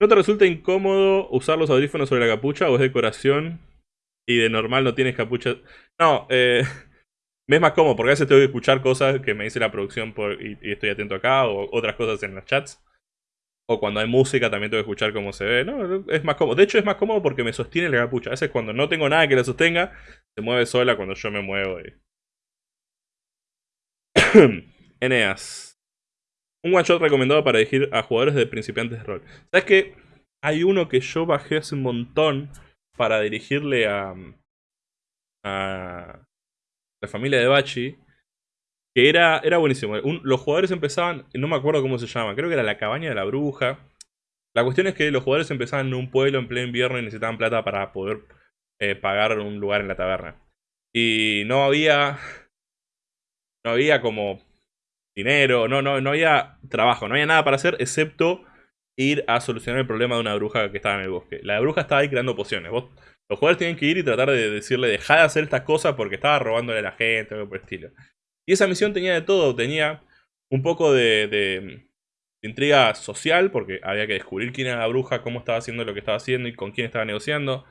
¿No te resulta incómodo usar los audífonos sobre la capucha o es decoración y de normal no tienes capucha? No, eh, (laughs) me es más cómodo porque a veces tengo que escuchar cosas que me dice la producción y, estoy atento acá o otras cosas en los chats. O cuando hay música también tengo que escuchar cómo se ve. No, es más cómodo. De hecho es más cómodo porque me sostiene la capucha. A veces cuando no tengo nada que la sostenga, se mueve sola cuando yo me muevo. (coughs) Eneas. Un one shot recomendado para elegir a jugadores de principiantes de rol. ¿Sabes qué? Hay uno que yo bajé hace un montón para dirigirle a, a, la familia de Bachi, que era, era buenísimo. los jugadores empezaban, no me acuerdo cómo se llama, creo que era la cabaña de la bruja. La cuestión es que los jugadores empezaban en un pueblo en pleno invierno y necesitaban plata para poder eh, pagar un lugar en la taberna. Y no había. No había como dinero, no, no, no había trabajo, no había nada para hacer excepto ir a solucionar el problema de una bruja que estaba en el bosque. La bruja estaba ahí creando pociones. Los jugadores tienen que ir y tratar de decirle, deja de hacer estas cosas porque estaba robándole a la gente algo por el estilo. Y esa misión tenía de todo, tenía un poco de, intriga social, porque había que descubrir quién era la bruja, cómo estaba haciendo lo que estaba haciendo y con quién estaba negociando.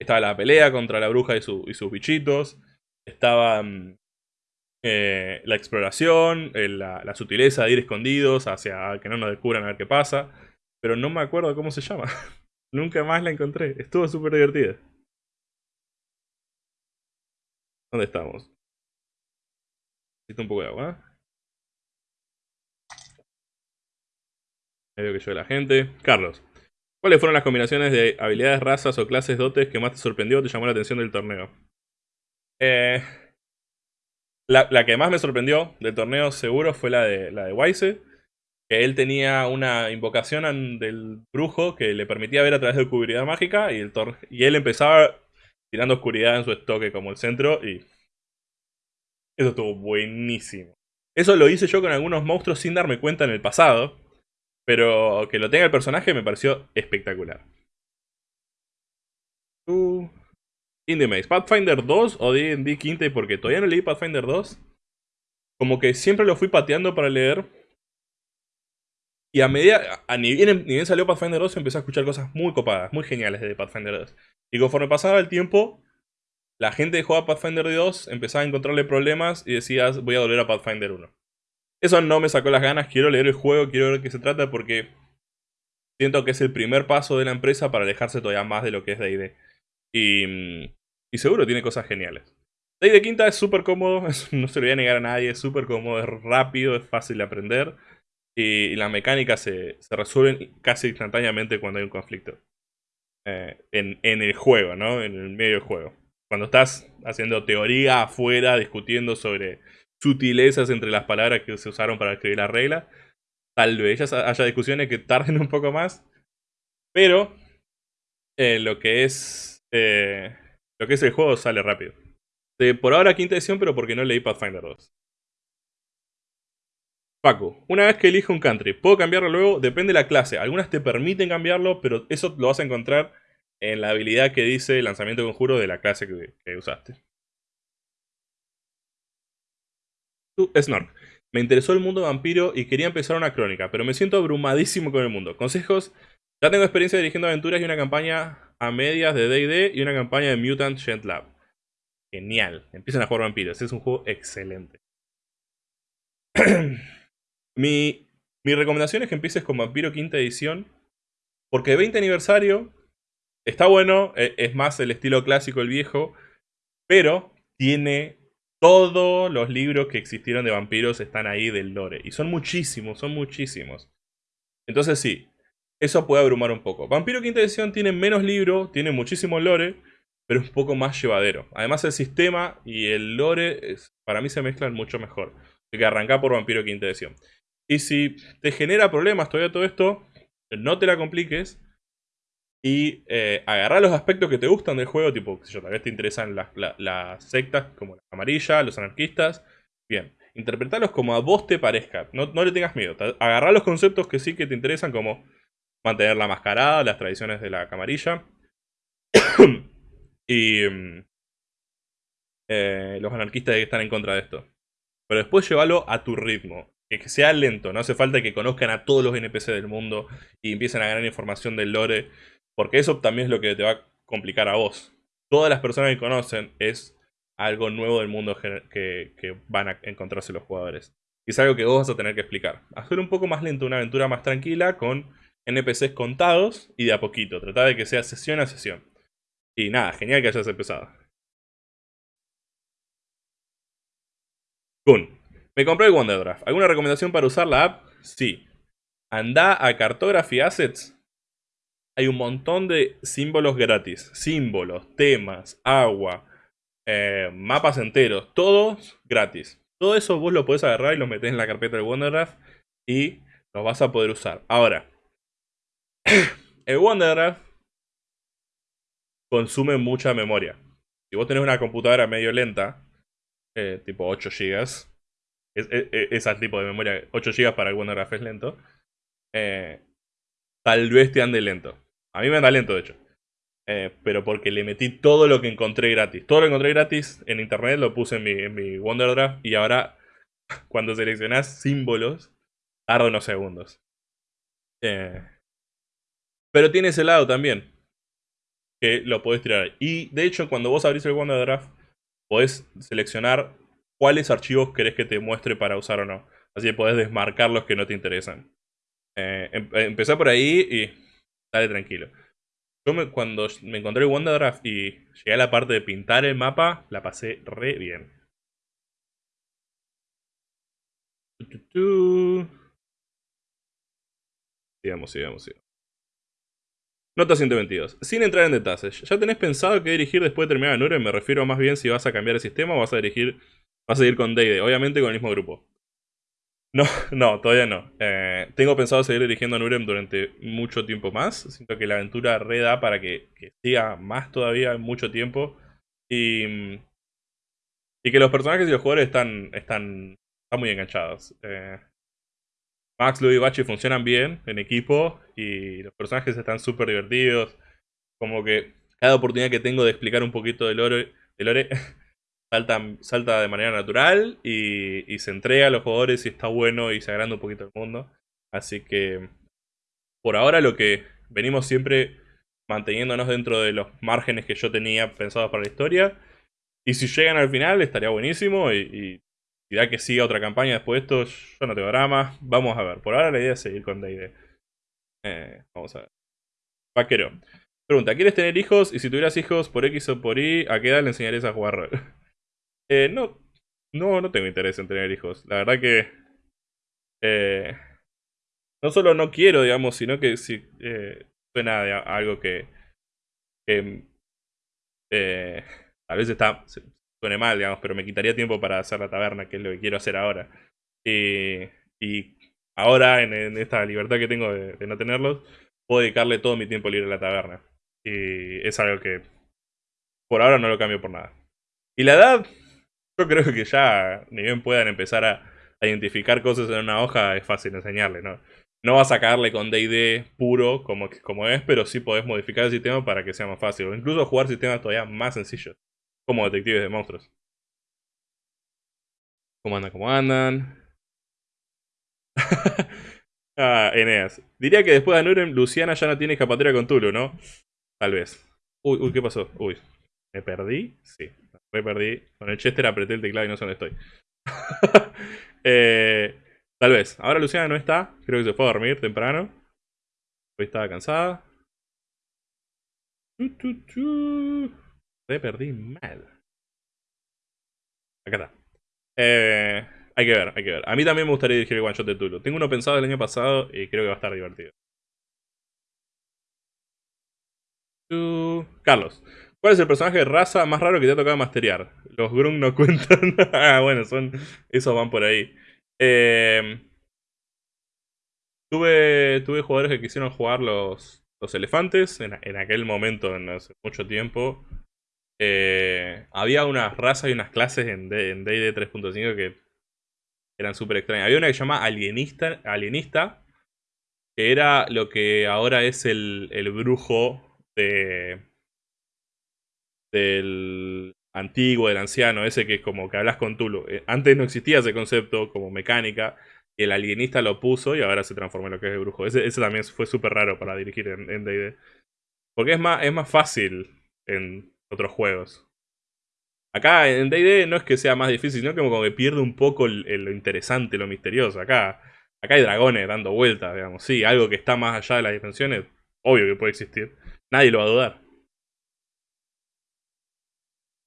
Estaba la pelea contra la bruja y, sus bichitos. Estaba mm, eh, la exploración, eh, la, sutileza de ir escondidos hacia que no nos descubran a ver qué pasa. Pero no me acuerdo cómo se llama. (laughs) Nunca más la encontré. Estuvo súper divertida. ¿Dónde estamos? Necesito un poco de agua. Medio que yo la gente. Carlos. ¿Cuáles fueron las combinaciones de habilidades, razas o clases dotes que más te sorprendió o te llamó la atención del torneo? Eh, la, que más me sorprendió del torneo seguro fue la de, la de Wise. Que él tenía una invocación del brujo que le permitía ver a través de oscuridad mágica y, el y él empezaba tirando oscuridad en su estoque como el centro y eso estuvo buenísimo. Eso lo hice yo con algunos monstruos sin darme cuenta en el pasado, pero que lo tenga el personaje me pareció espectacular. Uh, Indie Maze, Pathfinder 2 o D&D Quinta, porque todavía no leí Pathfinder 2. Como que siempre lo fui pateando para leer. Y a medida, a ni bien, ni bien salió Pathfinder 2, empecé a escuchar cosas muy copadas, muy geniales de Pathfinder 2. Y conforme pasaba el tiempo, la gente que jugaba Pathfinder 2 empezaba a encontrarle problemas y decías, voy a volver a Pathfinder 1. Eso no me sacó las ganas, quiero leer el juego, quiero ver qué se trata porque siento que es el primer paso de la empresa para alejarse todavía más de lo que es D&D. Y, y seguro tiene cosas geniales. D&D Quinta es súper cómodo, (laughs) no se lo voy a negar a nadie, es súper cómodo, es rápido, es fácil de aprender. Y, las mecánicas se, se resuelven casi instantáneamente cuando hay un conflicto. Eh, en, el juego, ¿no? En el medio del juego. Cuando estás haciendo teoría afuera, discutiendo sobre sutilezas entre las palabras que se usaron para escribir la regla, tal vez haya discusiones que tarden un poco más. Pero eh, lo que es eh, lo que es el juego sale rápido. por ahora quinta edición, pero porque no leí Pathfinder 2. Paco, una vez que elijo un country, ¿puedo cambiarlo luego? Depende de la clase. Algunas te permiten cambiarlo, pero eso lo vas a encontrar en la habilidad que dice lanzamiento de conjuro de la clase que, usaste. Snork. Me interesó el mundo vampiro y quería empezar una crónica, pero me siento abrumadísimo con el mundo. Consejos. Ya tengo experiencia dirigiendo aventuras y una campaña a medias de D&D y una campaña de Mutant Gent Lab. Genial. Empiezan a jugar vampiros. Es un juego excelente. (clears throat) Mi, recomendación es que empieces con Vampiro quinta edición. Porque 20 aniversario está bueno, e, es más el estilo clásico, el viejo. Pero tiene Todos los libros que existieron de vampiros están ahí del lore. Y son muchísimos, son muchísimos. Entonces sí, eso puede abrumar un poco. Vampiro Quinta Edición tiene menos libros, tiene muchísimo lore, pero es un poco más llevadero. Además el sistema y el lore para mí se mezclan mucho mejor. Hay que arrancar por Vampiro Quinta Edición. Y si te genera problemas todavía todo esto, no te la compliques. Y eh, los aspectos que te gustan del juego, tipo, si yo, tal vez te interesan las, sectas como la amarilla, los anarquistas. Bien, interpretarlos como a vos te parezca. No, no le tengas miedo. Agarrar los conceptos que sí que te interesan, como mantener la mascarada, las tradiciones de la camarilla. (coughs) y mm, eh, los anarquistas están en contra de esto. Pero después llévalo a tu ritmo. Que sea lento, no hace falta que conozcan a todos los NPC del mundo y empiecen a ganar información del lore, porque eso también es lo que te va a complicar a vos. Todas las personas que conocen es algo nuevo del mundo que, que van a encontrarse los jugadores. Y es algo que vos vas a tener que explicar. Hacer un poco más lento, una aventura más tranquila, con NPCs contados y de a poquito. Tratar de que sea sesión a sesión. Y nada, genial que hayas empezado. Kun. Me compré el Wonderdraft. ¿Alguna recomendación para usar la app? Sí. Anda a Cartography Assets. Hay un montón de símbolos gratis. Símbolos, temas, agua, eh, mapas enteros. Todos gratis. Todo eso vos lo podés agarrar y lo metés en la carpeta del Wonderdraft. Y lo vas a poder usar. Ahora. (clears throat) el Wonderdraft consume mucha memoria. Si vos tenés una computadora medio lenta, eh, tipo 8 GB, es, ese tipo de memoria, 8 GB para el WonderGraph es lento, eh, tal vez te ande lento. A mí me anda lento, de hecho. Eh, pero porque le metí todo lo que encontré gratis. Todo lo que encontré gratis en internet lo puse en mi, en mi y ahora (laughs) cuando seleccionás símbolos tarda unos segundos. Eh, pero tiene ese lado también. Que lo podés tirar. Y de hecho cuando vos abrís el WonderDraft podés seleccionar cuáles archivos querés que te muestre para usar o no. Así que podés desmarcar los que no te interesan. Eh, em, empecé por ahí y dale tranquilo. Yo cuando me encontré el WonderDraft y llegué a la parte de pintar el mapa, la pasé re bien. Sigamos, sigamos, sigamos. Nota 122. Sin entrar en detalles, ¿ya tenés pensado qué dirigir después de terminar Nure? Me refiero más bien si vas a cambiar el sistema o vas a dirigir Va a seguir con Day obviamente con el mismo grupo. No, (laughs) no, todavía no. Eh, tengo pensado seguir dirigiendo a Nurem durante mucho tiempo más. Siento que la aventura reda para que, siga más todavía mucho tiempo. Y, y que los personajes y los jugadores están, están, están muy enganchados. Eh, Max, Louis y Bachi funcionan bien en equipo y los personajes están súper divertidos. Como que cada oportunidad que tengo de explicar un poquito de lore, de lore (laughs) salta, de manera natural y, se entrega a los jugadores y está bueno y se agranda un poquito el mundo. Así que por ahora lo que venimos siempre manteniéndonos dentro de los márgenes que yo tenía pensados para la historia. Y si llegan al final estaría buenísimo y que siga otra campaña después de esto, yo no tengo drama. Vamos a ver. Por ahora la idea es seguir con D&D. Eh, vamos a ver. Vaquero. Pregunta, ¿quieres tener hijos? Y si tuvieras hijos por X o por Y, ¿a qué edad le enseñarías a jugar rol? (laughs) Eh, no, no, no tengo interés en tener hijos. La verdad que... Eh, no solo no quiero, digamos, sino que si eh, suena a algo que... que eh, a veces está, suene mal, pero me quitaría tiempo para hacer la taberna, que es lo que quiero hacer ahora. y ahora, en, esta libertad que tengo de, no tenerlos, puedo dedicarle todo mi tiempo libre a la taberna. Y es algo que por ahora no lo cambio por nada. Y la edad, yo creo que ya, ni bien puedan empezar a, identificar cosas en una hoja, es fácil enseñarle, ¿no? No vas a sacarle con D&D puro como, como es, pero sí podés modificar el sistema para que sea más fácil. O incluso jugar sistemas todavía más sencillos, como detectives de monstruos. ¿Cómo andan? ¿Cómo andan? (laughs) ah, Eneas. Diría que después de Nurem, Luciana ya no tiene escapatoria con Tulu, ¿no? Tal vez. Uy, uy, ¿qué pasó? Uy. ¿Me perdí? Sí perdí. Con el Chester apreté el teclado y no sé dónde estoy. (laughs) Eh, tal vez. Ahora Luciana no está. Creo que se fue a dormir temprano. Hoy estaba cansada. Me perdí mal. Acá está. Eh, hay que ver, hay que ver. A mí también me gustaría dirigir el one shot de Tulu. Tengo uno pensado el año pasado y creo que va a estar divertido. Carlos, ¿cuál es el personaje de raza más raro que te ha tocado masterear? Los Grung no (laughs) cuentan. ah, bueno, son. Esos van por ahí. Eh, tuve, tuve jugadores que quisieron jugar los, los elefantes en, aquel momento, en hace mucho tiempo. Eh, había unas razas y unas clases en D&D 3.5 que eran súper extrañas. Había una que se llama alienista, alienista, que era lo que ahora es el, el brujo de del antiguo, del anciano, ese que es como que hablas con Tulu. Eh, antes no existía ese concepto como mecánica, y el alienista lo puso y ahora se transformó en lo que es el brujo. Ese, también fue súper raro para dirigir en D&D. Porque es más, es más fácil en otros juegos. Acá en D&D no es que sea más difícil, sino que como que pierde un poco lo interesante, lo misterioso. Acá, acá hay dragones dando vueltas, digamos. Sí, algo que está más allá de las dimensiones, obvio que puede existir. Nadie lo va a dudar.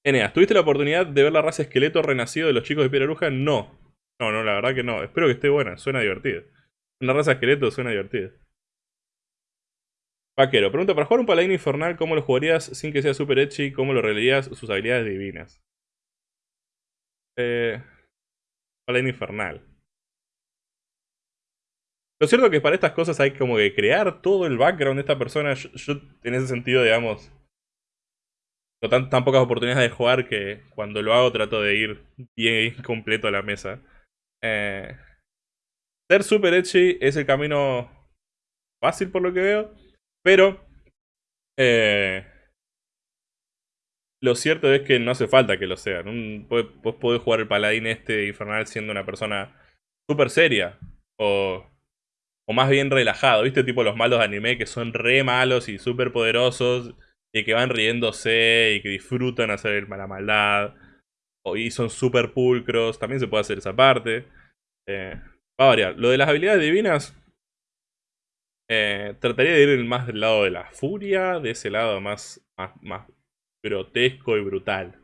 Eneas, ¿tuviste la oportunidad de ver la raza esqueleto renacido de los chicos de Piedra Bruja? No. No, no, la verdad que no. Espero que esté buena, suena divertida. Una raza esqueleto suena divertida. Vaquero, pregunta, para jugar un paladín infernal, ¿cómo lo jugarías sin que sea super edgy? ¿Cómo lo relearías sus habilidades divinas? Eh, paladín infernal. Lo cierto es que para estas cosas hay como que crear todo el background de esta persona. Yo, en ese sentido, digamos, no tan, tan, pocas oportunidades de jugar que cuando lo hago trato de ir bien (laughs) completo a la mesa. Eh, ser super edgy es el camino fácil por lo que veo. Pero, eh, lo cierto es que no hace falta que lo sean. Vos podés jugar el paladín este infernal siendo una persona súper seria. O, o más bien relajado. ¿Viste? Tipo los malos anime que son re malos y súper poderosos. Y que van riéndose y que disfrutan hacer la maldad. y son súper pulcros. También se puede hacer esa parte. Eh, va a variar. Lo de las habilidades divinas eh, trataría de ir más del lado de la furia, de ese lado más, más, grotesco y brutal.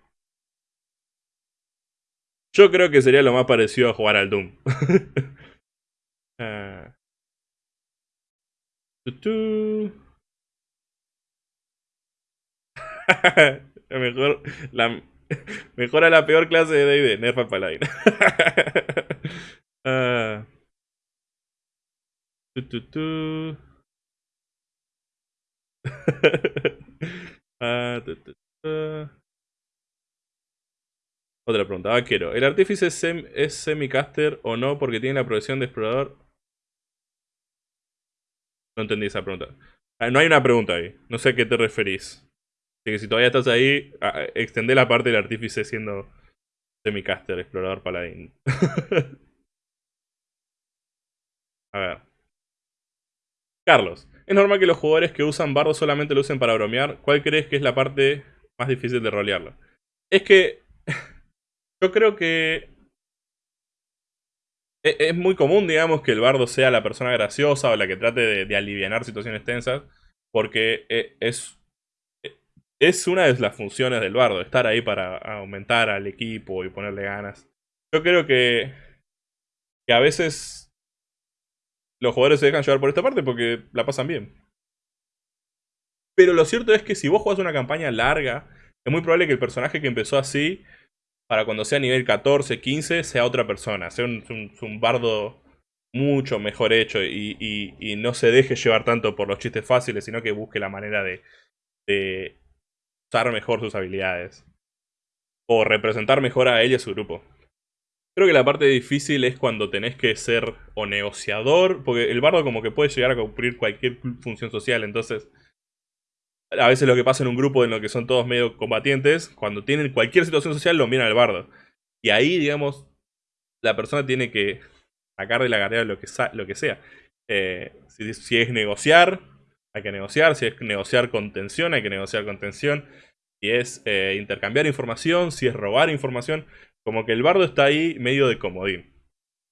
Yo creo que sería lo más parecido a jugar al Doom. (laughs) uh. (laughs) mejor, la, mejora la peor clase de D&D, Nerf al Paladin. uh. (laughs) (laughs) Ah, Otra pregunta, ah, quiero. ¿El artífice es, sem es semicaster o no porque tiene la profesión de explorador? No entendí esa pregunta. Ah, no hay una pregunta ahí. No sé a qué te referís. Así que si todavía estás ahí, extendé la parte del artífice siendo semicaster, explorador paladín. (laughs) a ver. Carlos, es normal que los jugadores que usan bardo solamente lo usen para bromear. ¿Cuál crees que es la parte más difícil de rolearlo? Es que (laughs) yo creo que e, es muy común, digamos, que el bardo sea la persona graciosa o la que trate de, de aliviar situaciones tensas, porque e, es, e, es una de las funciones del bardo, estar ahí para aumentar al equipo y ponerle ganas. Yo creo que, que a veces los jugadores se dejan llevar por esta parte porque la pasan bien. Pero lo cierto es que si vos jugás una campaña larga, es muy probable que el personaje que empezó así, para cuando sea nivel 14, 15, sea otra persona. Sea un, bardo mucho mejor hecho y, no se deje llevar tanto por los chistes fáciles, sino que busque la manera de, de usar mejor sus habilidades. O representar mejor a él y a su grupo. Creo que la parte difícil es cuando tenés que ser o negociador, porque el bardo como que puede llegar a cumplir cualquier función social, entonces a veces lo que pasa en un grupo en lo que son todos medio combatientes, cuando tienen cualquier situación social lo miran al bardo. Y ahí, digamos, la persona tiene que sacar de la carrera lo que, lo que sea. Eh, si, es negociar, hay que negociar. Si es negociar con tensión, hay que negociar con tensión. Si es eh, intercambiar información, si es robar información. Como que el bardo está ahí medio de comodín.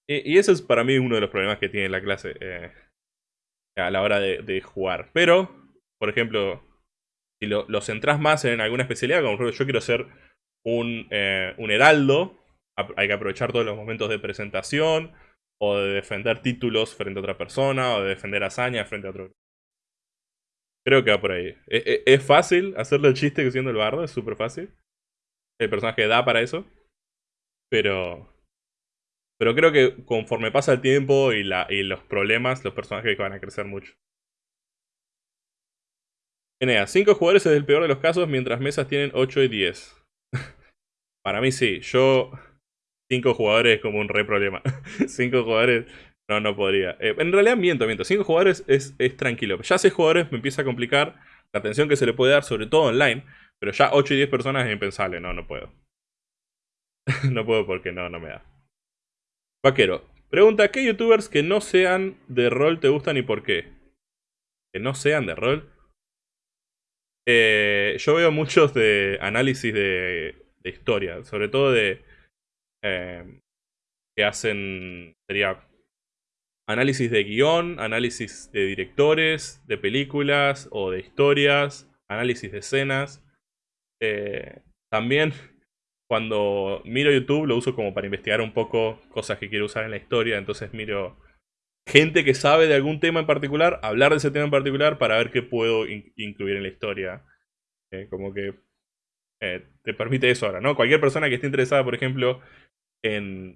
Y, eso es para mí uno de los problemas que tiene la clase eh, a la hora de, jugar. Pero, por ejemplo, si lo, centrás más en alguna especialidad, como por ejemplo yo quiero ser un, eh, un heraldo, hay que aprovechar todos los momentos de presentación, o de defender títulos frente a otra persona, o de defender hazañas frente a otro. Creo que va por ahí. E, e, es, fácil hacerle el chiste que siendo el bardo, es súper fácil. El personaje da para eso. Pero. Pero creo que conforme pasa el tiempo y, la, y los problemas, los personajes van a crecer mucho. Enea, 5 jugadores es el peor de los casos, mientras mesas tienen 8 y 10. (laughs) Para mí sí, yo... 5 jugadores es como un re problema. (laughs) 5 jugadores... No, no podría. Eh, en realidad miento, miento. 5 jugadores es, es tranquilo. Ya 6 jugadores me empieza a complicar la atención que se le puede dar, sobre todo online. Pero ya 8 y 10 personas es impensable. No, no puedo. (laughs) no puedo porque no, no me da. Vaquero. Pregunta, ¿qué youtubers que no sean de rol te gustan y por qué? Que no sean de rol. Eh, yo veo muchos de análisis de, historia, sobre todo de eh, que hacen, sería análisis de guion, análisis de directores, de películas o de historias, análisis de escenas. Eh, también cuando miro YouTube lo uso como para investigar un poco cosas que quiero usar en la historia, entonces miro gente que sabe de algún tema en particular, hablar de ese tema en particular para ver qué puedo incluir en la historia. Eh, como que eh, te permite eso ahora, ¿no? Cualquier persona que esté interesada, por ejemplo, en,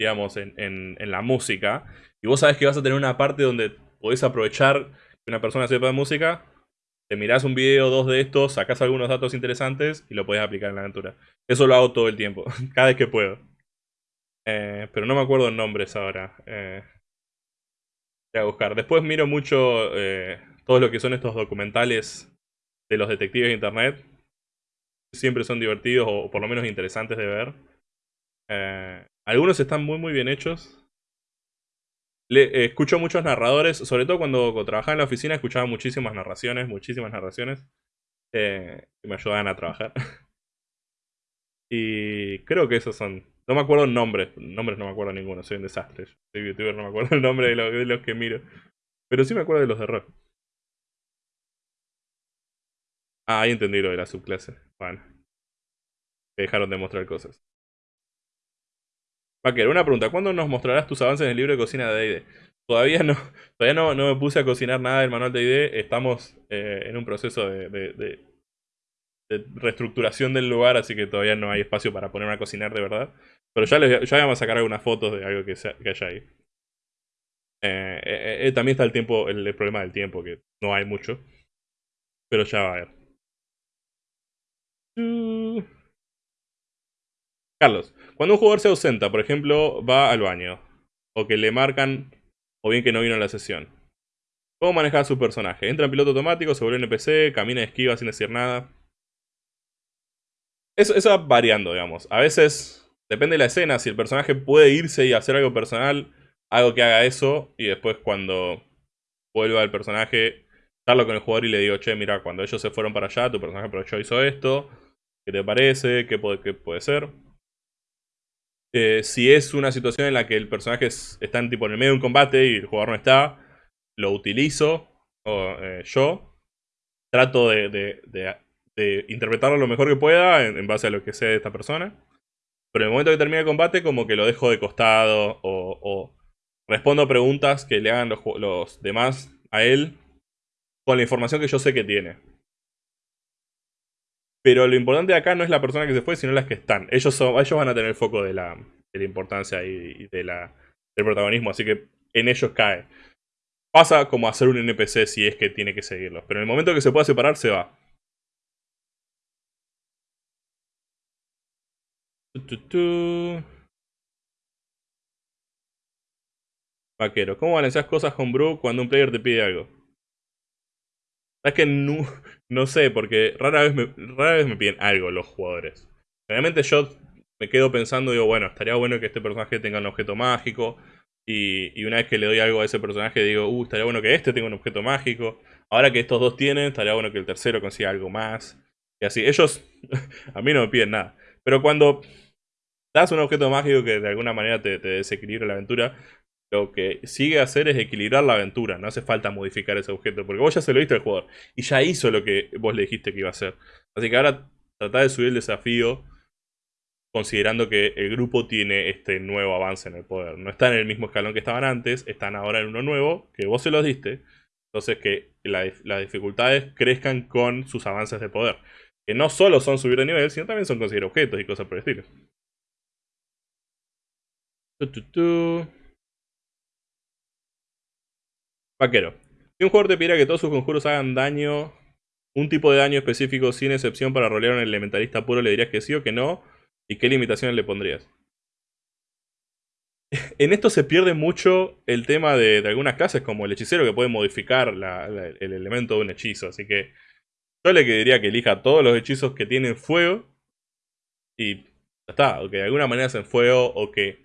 digamos, en, la música, y vos sabes que vas a tener una parte donde podés aprovechar que una persona sepa de música, te mirás un video o dos de estos, sacás algunos datos interesantes y lo podés aplicar en la aventura. Eso lo hago todo el tiempo, (laughs) cada vez que puedo. Eh, pero no me acuerdo nombres ahora. Eh, Voy a buscar. Después miro mucho eh, todo lo que son estos documentales de los detectives de internet. Siempre son divertidos o por lo menos interesantes de ver. Eh, algunos están muy muy bien hechos. Le, eh, escucho muchos narradores, sobre todo cuando, trabajaba en la oficina escuchaba muchísimas narraciones, muchísimas narraciones. que me ayudaban a trabajar. (laughs) y creo que esos son no me acuerdo el nombre. Nombres no me acuerdo ninguno. Soy un desastre. Soy youtuber, no me acuerdo (laughs) el nombre de, los que miro. Pero sí me acuerdo de los de rock. Ah, ahí entendí lo de la subclase. Bueno. Que dejaron de mostrar cosas. Vaquero, una pregunta. ¿Cuándo nos mostrarás tus avances en el libro de cocina de D&D? Todavía no, (laughs) todavía no, me puse a cocinar nada del manual de D&D. Estamos eh, en un proceso de reestructuración del lugar, así que todavía no hay espacio para ponerme a cocinar de verdad. Pero ya, les, ya vamos a sacar algunas fotos de algo que, que haya ahí. Eh, eh, también está el tiempo, el, problema del tiempo, que no hay mucho. Pero ya va a haber. Carlos, cuando un jugador se ausenta, por ejemplo, va al baño, o que le marcan, o bien que no vino a la sesión. ¿Cómo manejar a su personaje? Entra en piloto automático, se vuelve NPC, camina y esquiva sin decir nada. Eso, va variando, digamos. A veces, depende de la escena, si el personaje puede irse y hacer algo personal, algo que haga eso, y después cuando vuelva el personaje, charlo con el jugador y le digo, che, mira, cuando ellos se fueron para allá, tu personaje aprovechó hizo esto, ¿qué te parece? ¿Qué puede, puede ser? Eh, si es una situación en la que el personaje está en, tipo, en el medio de un combate y el jugador no está, lo utilizo o, eh, yo. Trato de, interpretarlo lo mejor que pueda en, base a lo que sé de esta persona. Pero en el momento que termine el combate, como que lo dejo de costado o, respondo preguntas que le hagan los, demás a él con la información que yo sé que tiene. Pero lo importante acá no es la persona que se fue, sino las que están. Ellos, son, ellos van a tener el foco de la, de la importancia y, de la, del protagonismo, así que en ellos cae. Pasa como hacer un NPC si es que tiene que seguirlos. Pero en el momento que se pueda separar, se va. Vaquero, ¿cómo balanceas cosas con Bro cuando un player te pide algo? Es que no, (laughs) no sé, porque rara vez, me, rara vez me piden algo los jugadores. Realmente yo me quedo pensando, digo, bueno, estaría bueno que este personaje tenga un objeto mágico. Y, y, una vez que le doy algo a ese personaje, digo, uh, estaría bueno que este tenga un objeto mágico. Ahora que estos dos tienen, estaría bueno que el tercero consiga algo más. Y así, ellos (laughs) a mí no me piden nada. Pero cuando das un objeto mágico que de alguna manera te, desequilibra la aventura, lo que sigue a hacer es equilibrar la aventura. No hace falta modificar ese objeto, porque vos ya se lo diste al jugador y ya hizo lo que vos le dijiste que iba a hacer. Así que ahora tratá de subir el desafío considerando que el grupo tiene este nuevo avance en el poder. No están en el mismo escalón que estaban antes, están ahora en uno nuevo, que vos se los diste. Entonces que las dificultades crezcan con sus avances de poder. Que no solo son subir de nivel, sino también son conseguir objetos y cosas por el estilo. Vaquero. Si un jugador te pidiera que todos sus conjuros hagan daño, un tipo de daño específico sin excepción para rolear a un elementalista puro, le dirías que sí o que no, y qué limitaciones le pondrías. En esto se pierde mucho el tema de, algunas clases, como el hechicero que puede modificar el elemento de un hechizo. Así que yo le diría que elija todos los hechizos que tienen fuego y ya está. O que de alguna manera hacen fuego o que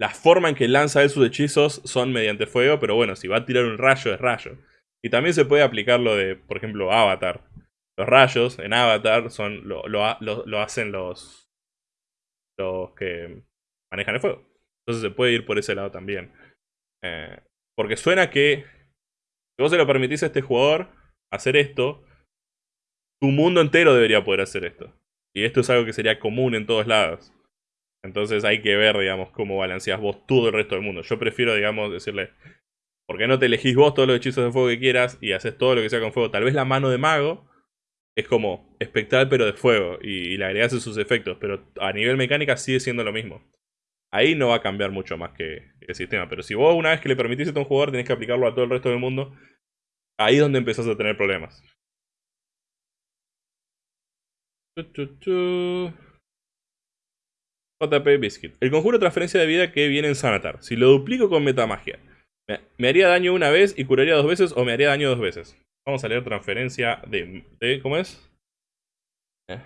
la forma en que lanza él sus hechizos son mediante fuego, pero bueno, si va a tirar un rayo es rayo. Y también se puede aplicar lo de, por ejemplo, Avatar. Los rayos en Avatar son lo, hacen los, los que manejan el fuego. Entonces se puede ir por ese lado también. Eh, porque suena que si vos se lo permitís a este jugador hacer esto, tu mundo entero debería poder hacer esto. Y esto es algo que sería común en todos lados. Entonces hay que ver, digamos, cómo balanceas vos todo el resto del mundo. Yo prefiero, digamos, decirle, ¿por qué no te elegís vos todos los hechizos de fuego que quieras y haces todo lo que sea con fuego? Tal vez la mano de mago es como espectral pero de fuego y, le agregás sus efectos, pero a nivel mecánica sigue siendo lo mismo. Ahí no va a cambiar mucho más que el sistema, pero si vos una vez que le permitís a un jugador tenés que aplicarlo a todo el resto del mundo, ahí es donde empezás a tener problemas. JP Biscuit. El conjuro de transferencia de vida que viene en Sanatar. Si lo duplico con metamagia, ¿me haría daño una vez y curaría dos veces o me haría daño dos veces? Vamos a leer transferencia de... ¿Cómo es? Eh.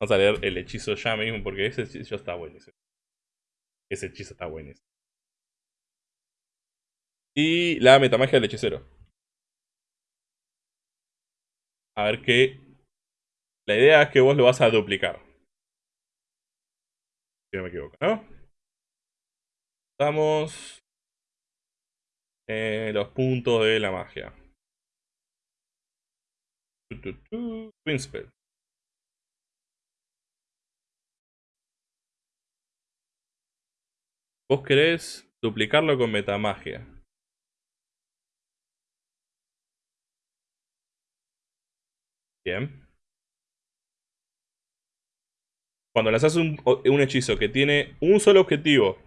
Vamos a leer el hechizo ya mismo porque ese hechizo está buenísimo. Ese hechizo está buenísimo. Y la metamagia del hechicero. A ver qué la idea es que vos lo vas a duplicar. Si no me equivoco, ¿no? Estamos en los puntos de la magia. Twin Vos querés duplicarlo con metamagia. Bien. Cuando lanzas un, un hechizo que tiene un solo objetivo,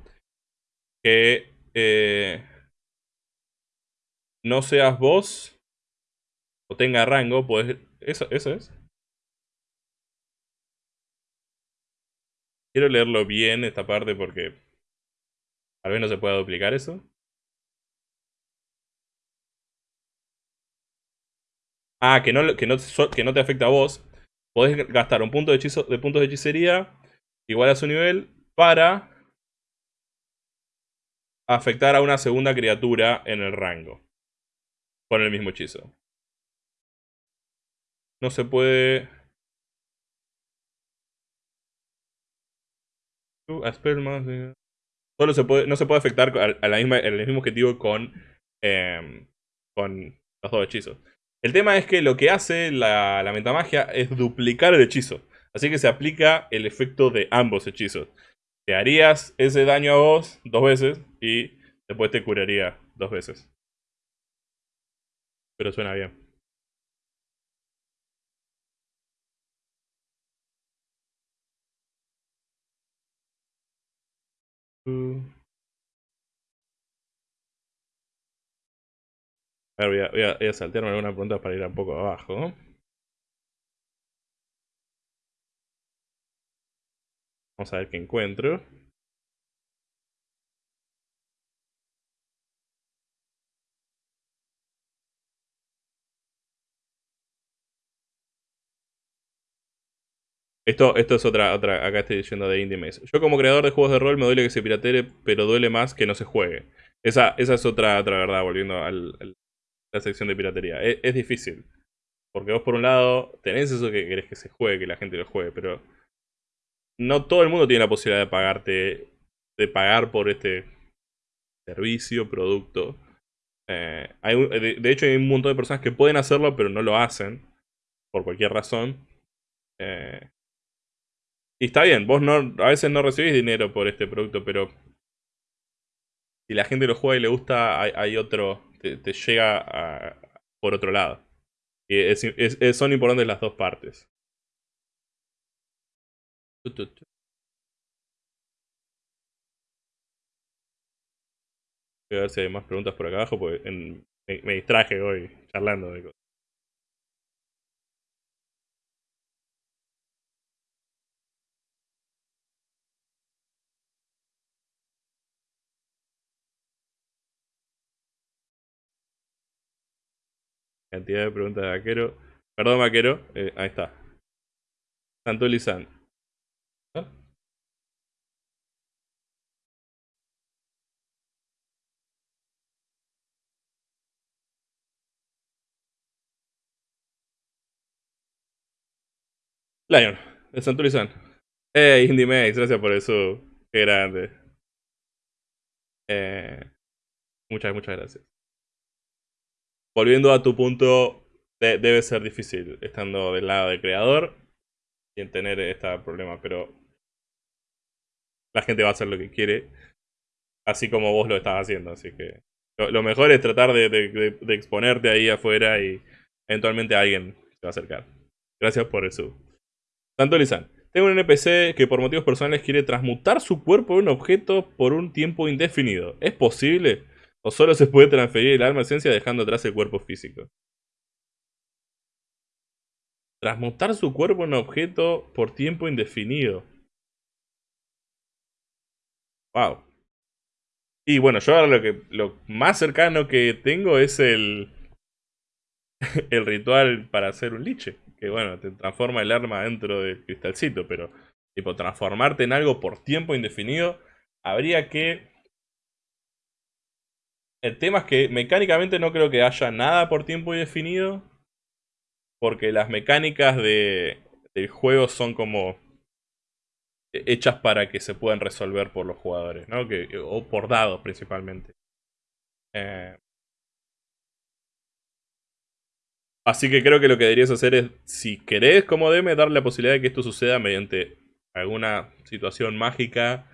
que eh, no seas vos o tenga rango, pues eso, eso es. Quiero leerlo bien esta parte porque tal vez no se pueda duplicar eso. Ah, que no, que no, que no te afecta a vos, podés gastar un punto de, hechizo, de puntos de hechicería igual a su nivel para afectar a una segunda criatura en el rango. Con el mismo hechizo. No se puede... Solo se puede, no se puede afectar a, la misma, el mismo objetivo con, em, con los dos hechizos. El tema es que lo que hace la, la metamagia es duplicar el hechizo. Así que se aplica el efecto de ambos hechizos. Te harías ese daño a vos dos veces y después te curaría dos veces. Pero suena bien. Uh. A ver, voy a, voy a, saltearme alguna pregunta para ir un poco abajo. Vamos a ver qué encuentro. Esto, esto es otra, otra, acá estoy diciendo de Indie Maze. Yo como creador de juegos de rol me duele que se piratee, pero duele más que no se juegue. Esa, esa es otra, otra verdad, volviendo al la sección de piratería. Es, difícil. Porque vos por un lado tenés eso que querés que se juegue, que la gente lo juegue, pero no todo el mundo tiene la posibilidad de pagarte, de pagar por este servicio, producto. Eh, hay, de, hecho hay un montón de personas que pueden hacerlo, pero no lo hacen, por cualquier razón. Eh, y está bien, vos no, a veces no recibís dinero por este producto, pero si la gente lo juega y le gusta, hay, otro, te, llega por otro lado. Y son importantes las dos partes. Voy a ver si hay más preguntas por acá abajo, porque me, distraje hoy charlando de cosas. Cantidad de preguntas de vaquero. Perdón, vaquero. Eh, ahí está. Santo Lizán. Lion, de Santurizan. Hey, Indie Max, gracias por eso. Qué grande. Eh, muchas, muchas gracias. Volviendo a tu punto, debe ser difícil estando del lado del creador y en tener este problema, pero la gente va a hacer lo que quiere, así como vos lo estás haciendo, así que lo, mejor es tratar de, exponerte ahí afuera y eventualmente alguien se va a acercar. Gracias por eso. Santo Lizán. Tengo un NPC que por motivos personales quiere transmutar su cuerpo en un objeto por un tiempo indefinido. ¿Es posible? ¿O solo se puede transferir el alma esencia dejando atrás el cuerpo físico? Transmutar su cuerpo en objeto por tiempo indefinido. Wow. Y bueno, yo ahora lo que lo más cercano que tengo es el (laughs) el ritual para hacer un liche que bueno, te transforma el arma dentro del cristalcito, pero tipo transformarte en algo por tiempo indefinido, habría que... El tema es que mecánicamente no creo que haya nada por tiempo indefinido, porque las mecánicas de, del juego son como hechas para que se puedan resolver por los jugadores, ¿no? Que, o por dados principalmente. Eh, Así que creo que lo que deberías hacer es, si querés como DM, darle la posibilidad de que esto suceda mediante alguna situación mágica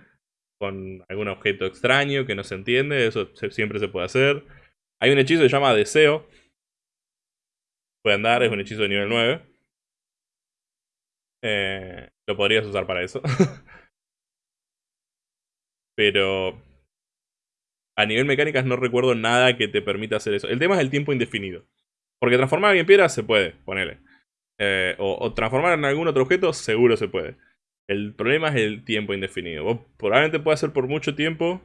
con algún objeto extraño que no se entiende, eso siempre se puede hacer. Hay un hechizo que se llama Deseo. Puede andar, es un hechizo de nivel 9. Eh, lo podrías usar para eso. (laughs) Pero a nivel mecánicas no recuerdo nada que te permita hacer eso. El tema es el tiempo indefinido. Porque transformar en piedra se puede, ponele. Eh, o, transformar en algún otro objeto, seguro se puede. El problema es el tiempo indefinido. Vos probablemente puede ser por mucho tiempo,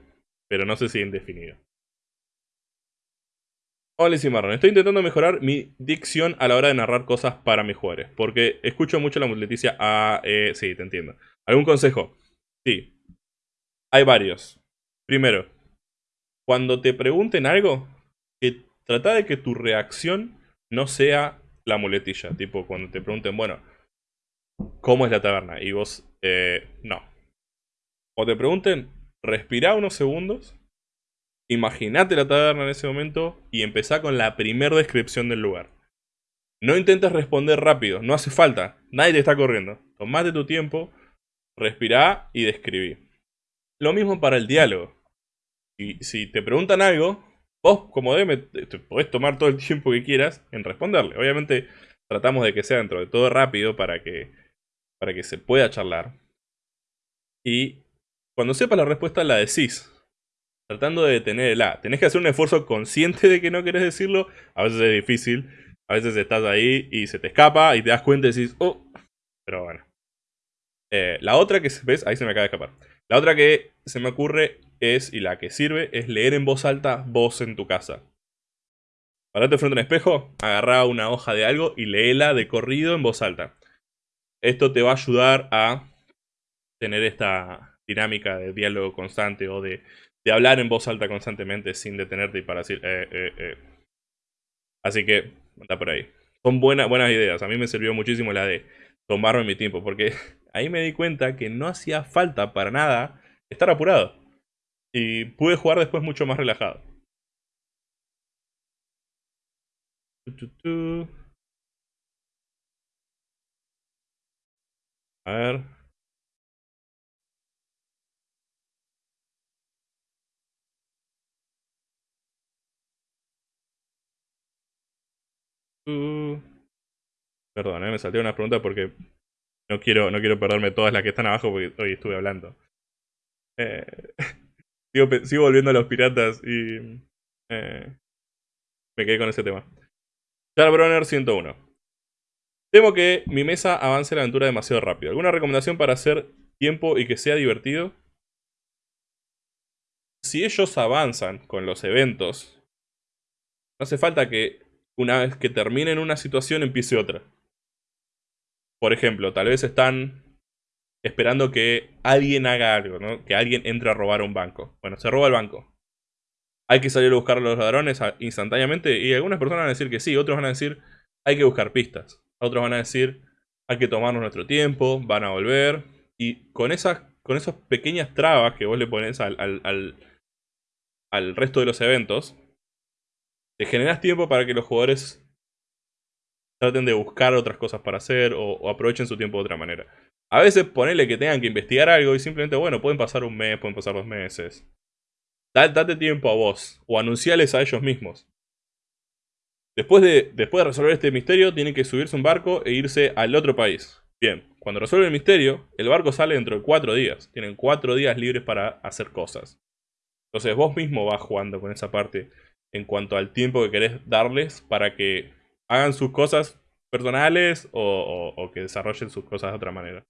pero no sé si indefinido. Hola Marron, estoy intentando mejorar mi dicción a la hora de narrar cosas para mis jugadores. Porque escucho mucho la muleticia A, E, sí, te entiendo. ¿Algún consejo? Sí. Hay varios. Primero, cuando te pregunten algo, que trata de que tu reacción no sea la muletilla. Tipo, cuando te pregunten, bueno, ¿cómo es la taberna? Y vos, eh, no. O te pregunten, respira unos segundos, imaginate la taberna en ese momento y empezá con la primera descripción del lugar. No intentes responder rápido, no hace falta, nadie te está corriendo. Tomate tu tiempo, respirá y describí. Lo mismo para el diálogo. Y si te preguntan algo, Vos, como DM, te podés tomar todo el tiempo que quieras en responderle. Obviamente, tratamos de que sea dentro de todo rápido para que, para que se pueda charlar. Y cuando sepas la respuesta, la decís. Tratando de detenerla. Tenés que hacer un esfuerzo consciente de que no querés decirlo. A veces es difícil. A veces estás ahí y se te escapa y te das cuenta y decís, oh. Pero bueno. Eh, la otra que ves, ahí se me acaba de escapar. La otra que se me ocurre es, y la que sirve, es leer en voz alta voz en tu casa. Parate frente a un espejo, agarra una hoja de algo y léela de corrido en voz alta. Esto te va a ayudar a tener esta dinámica de diálogo constante o de, hablar en voz alta constantemente sin detenerte y para decir, eh, eh, eh. Así que, anda por ahí. Son buenas, buenas ideas. A mí me sirvió muchísimo la de tomarme mi tiempo, porque (laughs) ahí me di cuenta que no hacía falta para nada estar apurado. Y pude jugar después mucho más relajado. A ver. Uh. Perdón, eh, me salté una pregunta porque no quiero, no quiero perderme todas las que están abajo porque hoy estuve hablando. Eh, (laughs) sigo, volviendo a los piratas y eh, me quedé con ese tema. Charbronner 101. Temo que mi mesa avance la aventura demasiado rápido. ¿Alguna recomendación para hacer tiempo y que sea divertido? Si ellos avanzan con los eventos, no hace falta que una vez que terminen una situación empiece otra. Por ejemplo, tal vez están esperando que alguien haga algo, ¿no? Que alguien entre a robar un banco. Bueno, se roba el banco. Hay que salir a buscar a los ladrones instantáneamente y algunas personas van a decir que sí, otros van a decir hay que buscar pistas. Otros van a decir hay que tomarnos nuestro tiempo, van a volver. Y con esas, con esas pequeñas trabas que vos le pones al, al, al resto de los eventos, te generas tiempo para que los jugadores traten de buscar otras cosas para hacer o, aprovechen su tiempo de otra manera. A veces ponele que tengan que investigar algo y simplemente, bueno, pueden pasar un mes, pueden pasar dos meses. Date, tiempo a vos o anunciales a ellos mismos. Después de, después de resolver este misterio, tienen que subirse un barco e irse al otro país. Bien, cuando resuelven el misterio, el barco sale dentro de cuatro días. Tienen cuatro días libres para hacer cosas. Entonces vos mismo vas jugando con esa parte en cuanto al tiempo que querés darles para que hagan sus cosas personales o, que desarrollen sus cosas de otra manera.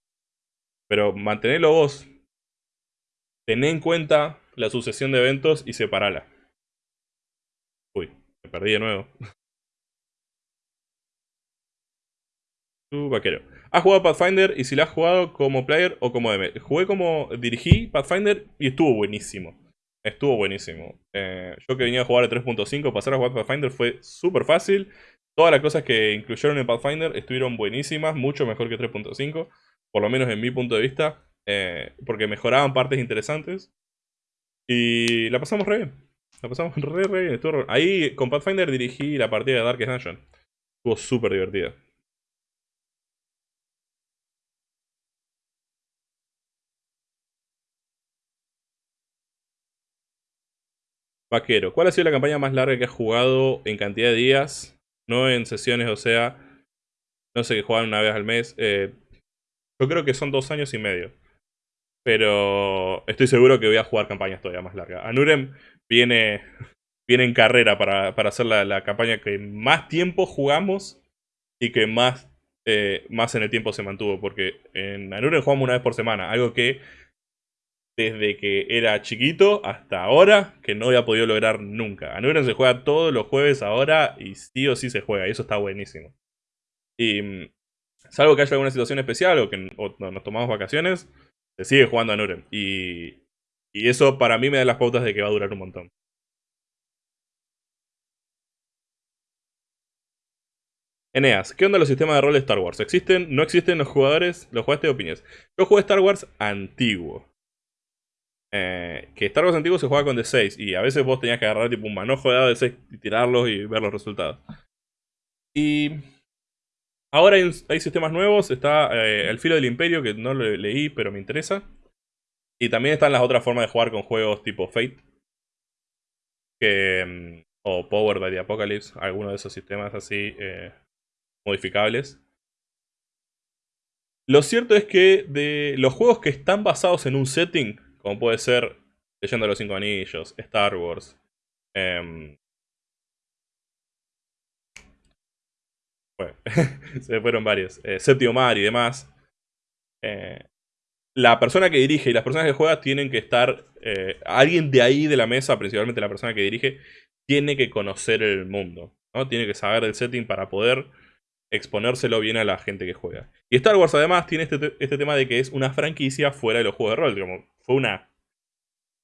Pero mantenerlo vos. Ten en cuenta la sucesión de eventos y separala. Uy, me perdí de nuevo. (laughs) vaquero. ¿Has jugado Pathfinder? Y si la has jugado como player o como DM. Jugué como dirigí Pathfinder y estuvo buenísimo. Estuvo buenísimo. Eh, yo que venía a jugar a 3.5, pasar a jugar Pathfinder fue súper fácil. Todas las cosas que incluyeron en Pathfinder estuvieron buenísimas, mucho mejor que 3.5, por lo menos en mi punto de vista, eh, porque mejoraban partes interesantes. Y la pasamos re bien. La pasamos re, re bien. Ahí con Pathfinder dirigí la partida de Darkest Dungeon. Estuvo súper divertida. Vaquero, ¿cuál ha sido la campaña más larga que has jugado en cantidad de días? No en sesiones, o sea, no sé, que juegan una vez al mes. Eh, yo creo que son dos años y medio. Pero estoy seguro que voy a jugar campañas todavía más largas. Anurem viene, (laughs) viene en carrera para, hacer la, campaña que más tiempo jugamos y que más, eh, más en el tiempo se mantuvo. Porque en Anurem jugamos una vez por semana, algo que desde que era chiquito hasta ahora que no había podido lograr nunca. Anuren se juega todos los jueves ahora y sí o sí se juega y eso está buenísimo. Y mm, salvo que haya alguna situación especial o que nos tomamos vacaciones, se sigue jugando a Nuren. Y, y eso para mí me da las pautas de que va a durar un montón. Eneas, ¿qué onda los sistemas de rol de Star Wars? ¿Existen? ¿No existen los jugadores? ¿Los jugaste de opiniones? Yo jugué Star Wars antiguo. Eh, que Star Wars antiguo se juega con D6 y a veces vos tenías que agarrar tipo un manojo de dado de 6 y tirarlos y ver los resultados. Y ahora hay, sistemas nuevos, está eh, El Filo del Imperio que no lo leí pero me interesa. Y también están las otras formas de jugar con juegos tipo Fate. Mm, o Power by the Apocalypse, alguno de esos sistemas así eh, modificables. Lo cierto es que de los juegos que están basados en un setting, como puede ser Leyendo los Cinco Anillos, Star Wars. Eh, bueno, (laughs) se fueron varios. Eh, Séptimo Mar y demás. Eh, la persona que dirige y las personas que juegan tienen que estar... Eh, alguien de ahí de la mesa, principalmente la persona que dirige, tiene que conocer el mundo. ¿no? Tiene que saber el setting para poder exponérselo bien a la gente que juega. Y Star Wars además tiene este, este tema de que es una franquicia fuera de los juegos de rol. Como fue una,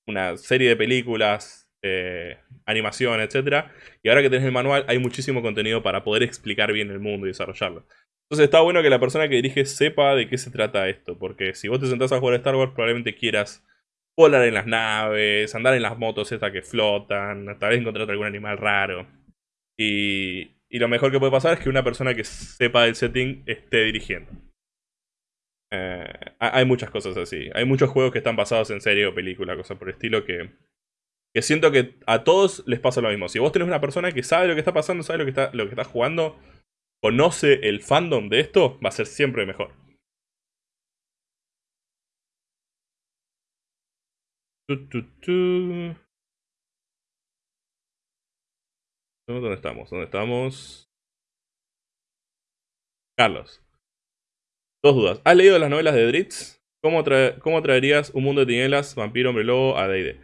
una serie de películas, eh, animación, etc. Y ahora que tenés el manual hay muchísimo contenido para poder explicar bien el mundo y desarrollarlo. Entonces está bueno que la persona que dirige sepa de qué se trata esto. Porque si vos te sentás a jugar a Star Wars probablemente quieras volar en las naves, andar en las motos estas que flotan, tal vez encontrar algún animal raro. Y, y lo mejor que puede pasar es que una persona que sepa del setting esté dirigiendo. Eh, hay muchas cosas así. Hay muchos juegos que están basados en serie o película, cosas por el estilo que, que siento que a todos les pasa lo mismo. Si vos tenés una persona que sabe lo que está pasando, sabe lo que está, lo que está jugando, conoce el fandom de esto, va a ser siempre mejor. ¿Dónde estamos? ¿Dónde estamos? Carlos. Dos dudas. ¿Has leído las novelas de Dritz? ¿Cómo, traerías un mundo de tinieblas, vampiro, hombre lobo a D&D?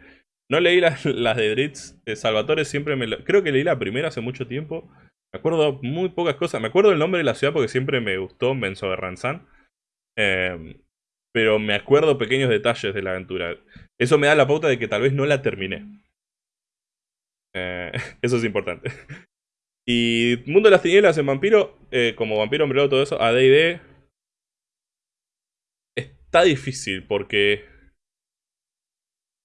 No leí las, de Dritz. De Salvatore siempre me... Creo que leí la primera hace mucho tiempo. Me acuerdo muy pocas cosas. Me acuerdo el nombre de la ciudad porque siempre me gustó Benzo de Ranzán. Em, pero me acuerdo pequeños detalles de la aventura. Eso me da la pauta de que tal vez no la terminé. Eh, (laughs) eso es importante. Y Mundo de las Tinieblas en Vampiro, eh, como Vampiro, Hombre todo eso, a D&D está difícil porque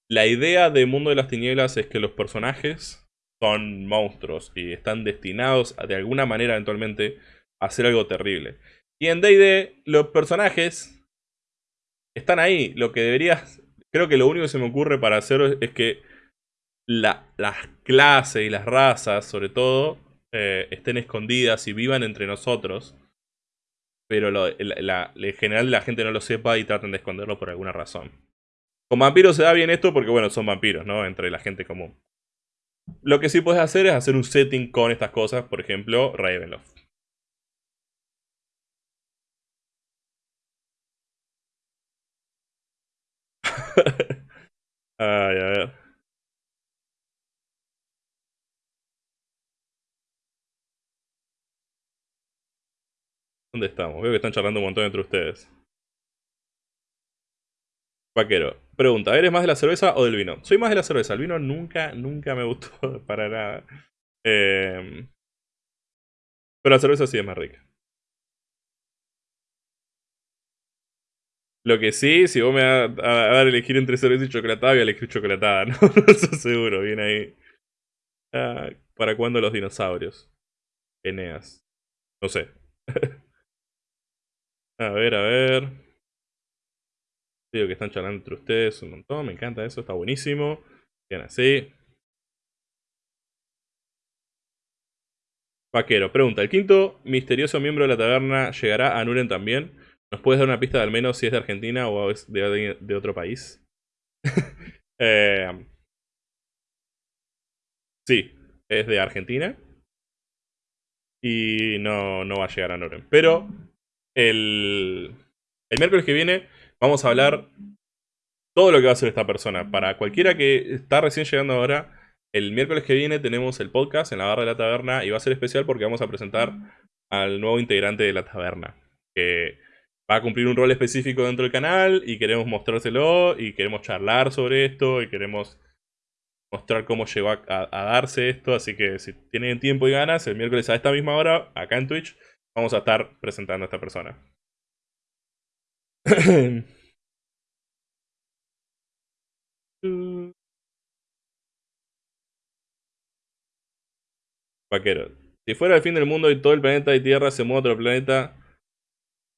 la idea de Mundo de las Tinieblas es que los personajes son monstruos y están destinados de alguna manera eventualmente a hacer algo terrible. Y en D&D los personajes están ahí. Lo que deberías... Creo que lo único que se me ocurre para hacer es que las clases y las razas, sobre todo, eh, estén escondidas y vivan entre nosotros. Pero en general la gente no lo sepa y traten de esconderlo por alguna razón. Con vampiros se da bien esto porque, bueno, son vampiros, ¿no? Entre la gente común. Lo que sí puedes hacer es hacer un setting con estas cosas, por ejemplo, Ravenloft. (laughs) Ay, a ver. ¿Dónde estamos? Veo que están charlando un montón entre ustedes. Vaquero. Pregunta, ¿eres más de la cerveza o del vino? Soy más de la cerveza. El vino nunca, nunca me gustó (laughs) para nada. Em, pero la cerveza sí es más rica. Lo que sí, si vos me vas a, dar elegir entre cerveza y chocolatada, voy a elegir chocolatada, (laughs) ¿no? Eso seguro, viene ahí. Ah, ¿Para cuándo los dinosaurios? Eneas. No sé. (laughs) a ver, a ver. Digo que están charlando entre ustedes un montón, me encanta eso, está buenísimo. Bien así. Vaquero, pregunta, ¿el quinto misterioso miembro de la taberna llegará a Nuren también? ¿Nos puedes dar una pista de al menos si es de Argentina o es de, otro país? (laughs) Eh, sí, es de Argentina. Y no, no va a llegar a Nuren. Pero el, miércoles que viene vamos a hablar todo lo que va a hacer esta persona. Para cualquiera que está recién llegando ahora, el miércoles que viene tenemos el podcast en la barra de la taberna y va a ser especial porque vamos a presentar al nuevo integrante de la taberna. Que va a cumplir un rol específico dentro del canal y queremos mostrárselo y queremos charlar sobre esto y queremos mostrar cómo llegó a, a, darse esto. Así que si tienen tiempo y ganas, el miércoles a esta misma hora, acá en Twitch, vamos a estar presentando a esta persona. (laughs) Vaquero. Si fuera el fin del mundo y todo el planeta y Tierra se mueve a otro planeta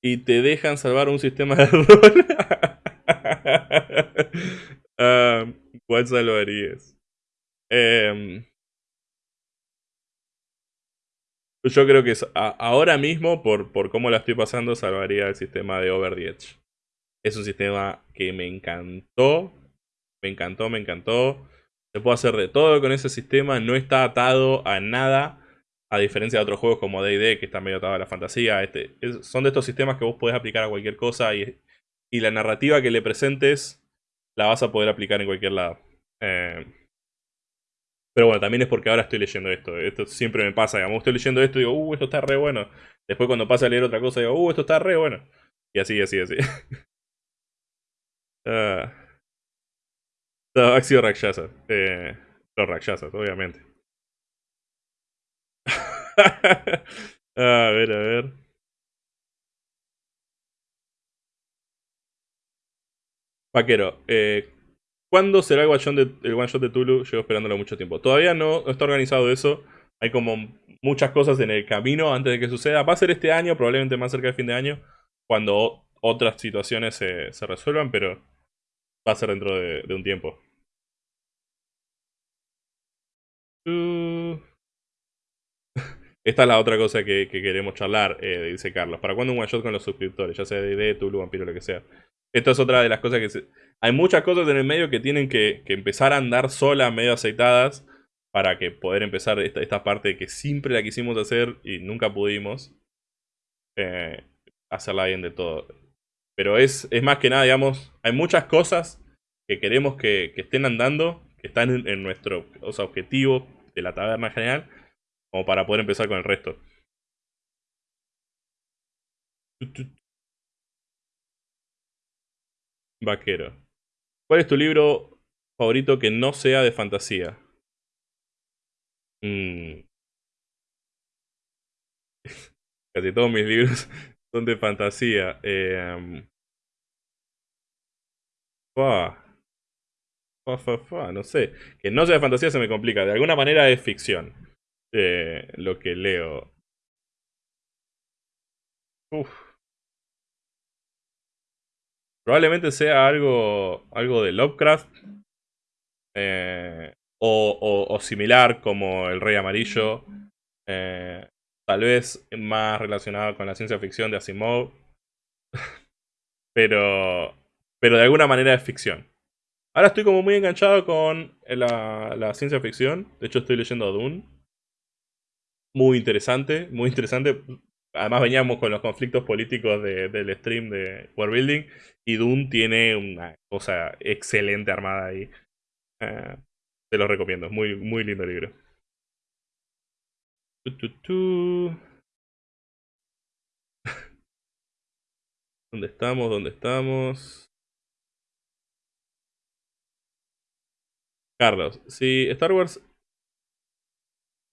y te dejan salvar un sistema de rol, (laughs) ah, ¿cuál salvarías? Eh, yo creo que ahora mismo, por, por cómo la estoy pasando, salvaría el sistema de Over the Edge. Es un sistema que me encantó. Me encantó, me encantó. Se puede hacer de todo con ese sistema. No está atado a nada. A diferencia de otros juegos como D&D, que está medio atado a la fantasía. Este, son de estos sistemas que vos podés aplicar a cualquier cosa. Y, y la narrativa que le presentes la vas a poder aplicar en cualquier lado. Eh, pero bueno, también es porque ahora estoy leyendo esto. Esto siempre me pasa, digamos, estoy leyendo esto y digo, uh, esto está re bueno. Después cuando pasa a leer otra cosa digo, uh, esto está re bueno. Y así, así, así. uh, (laughs) no, Axio Rakshasa. Eh, los Rakshasas, obviamente. (laughs) a ver, a ver. Vaquero, eh, ¿Cuándo será el one, shot de, Tulu? Llevo esperándolo mucho tiempo. Todavía no, está organizado eso. Hay como muchas cosas en el camino antes de que suceda. Va a ser este año, probablemente más cerca del fin de año. Cuando otras situaciones se, resuelvan, pero va a ser dentro de, un tiempo. (laughs) Esta es la otra cosa que, queremos charlar, eh, dice Carlos. ¿Para cuándo un one shot con los suscriptores? Ya sea de Tulu, Vampiro, lo que sea. Esto es otra de las cosas que se... Hay muchas cosas en el medio que tienen que, empezar a andar solas, medio aceitadas, para que poder empezar esta, esta, parte que siempre la quisimos hacer y nunca pudimos. Eh, hacerla bien de todo. Pero es, es más que nada, digamos, hay muchas cosas que queremos que, estén andando, que están en, nuestro objetivo de la taberna general, como para poder empezar con el resto. Vaquero. ¿Cuál es tu libro favorito que no sea de fantasía? Mm. (laughs) Casi todos mis libros (laughs) son de fantasía. Eh, no sé. Que no sea de fantasía se me complica. De alguna manera es ficción. Eh, lo que leo. Probablemente sea algo, algo de Lovecraft. Eh, o, similar como El Rey Amarillo. Eh, tal vez más relacionado con la ciencia ficción de Asimov. (laughs) pero, pero de alguna manera es ficción. Ahora estoy como muy enganchado con la, la ciencia ficción. De hecho estoy leyendo Dune. Muy interesante, muy interesante. Además veníamos con los conflictos políticos del stream de World Building. Y Dune tiene una cosa excelente armada ahí. Eh, te lo recomiendo, muy, muy lindo libro. (laughs) ¿Dónde estamos? ¿Dónde estamos? Carlos, si Star Wars...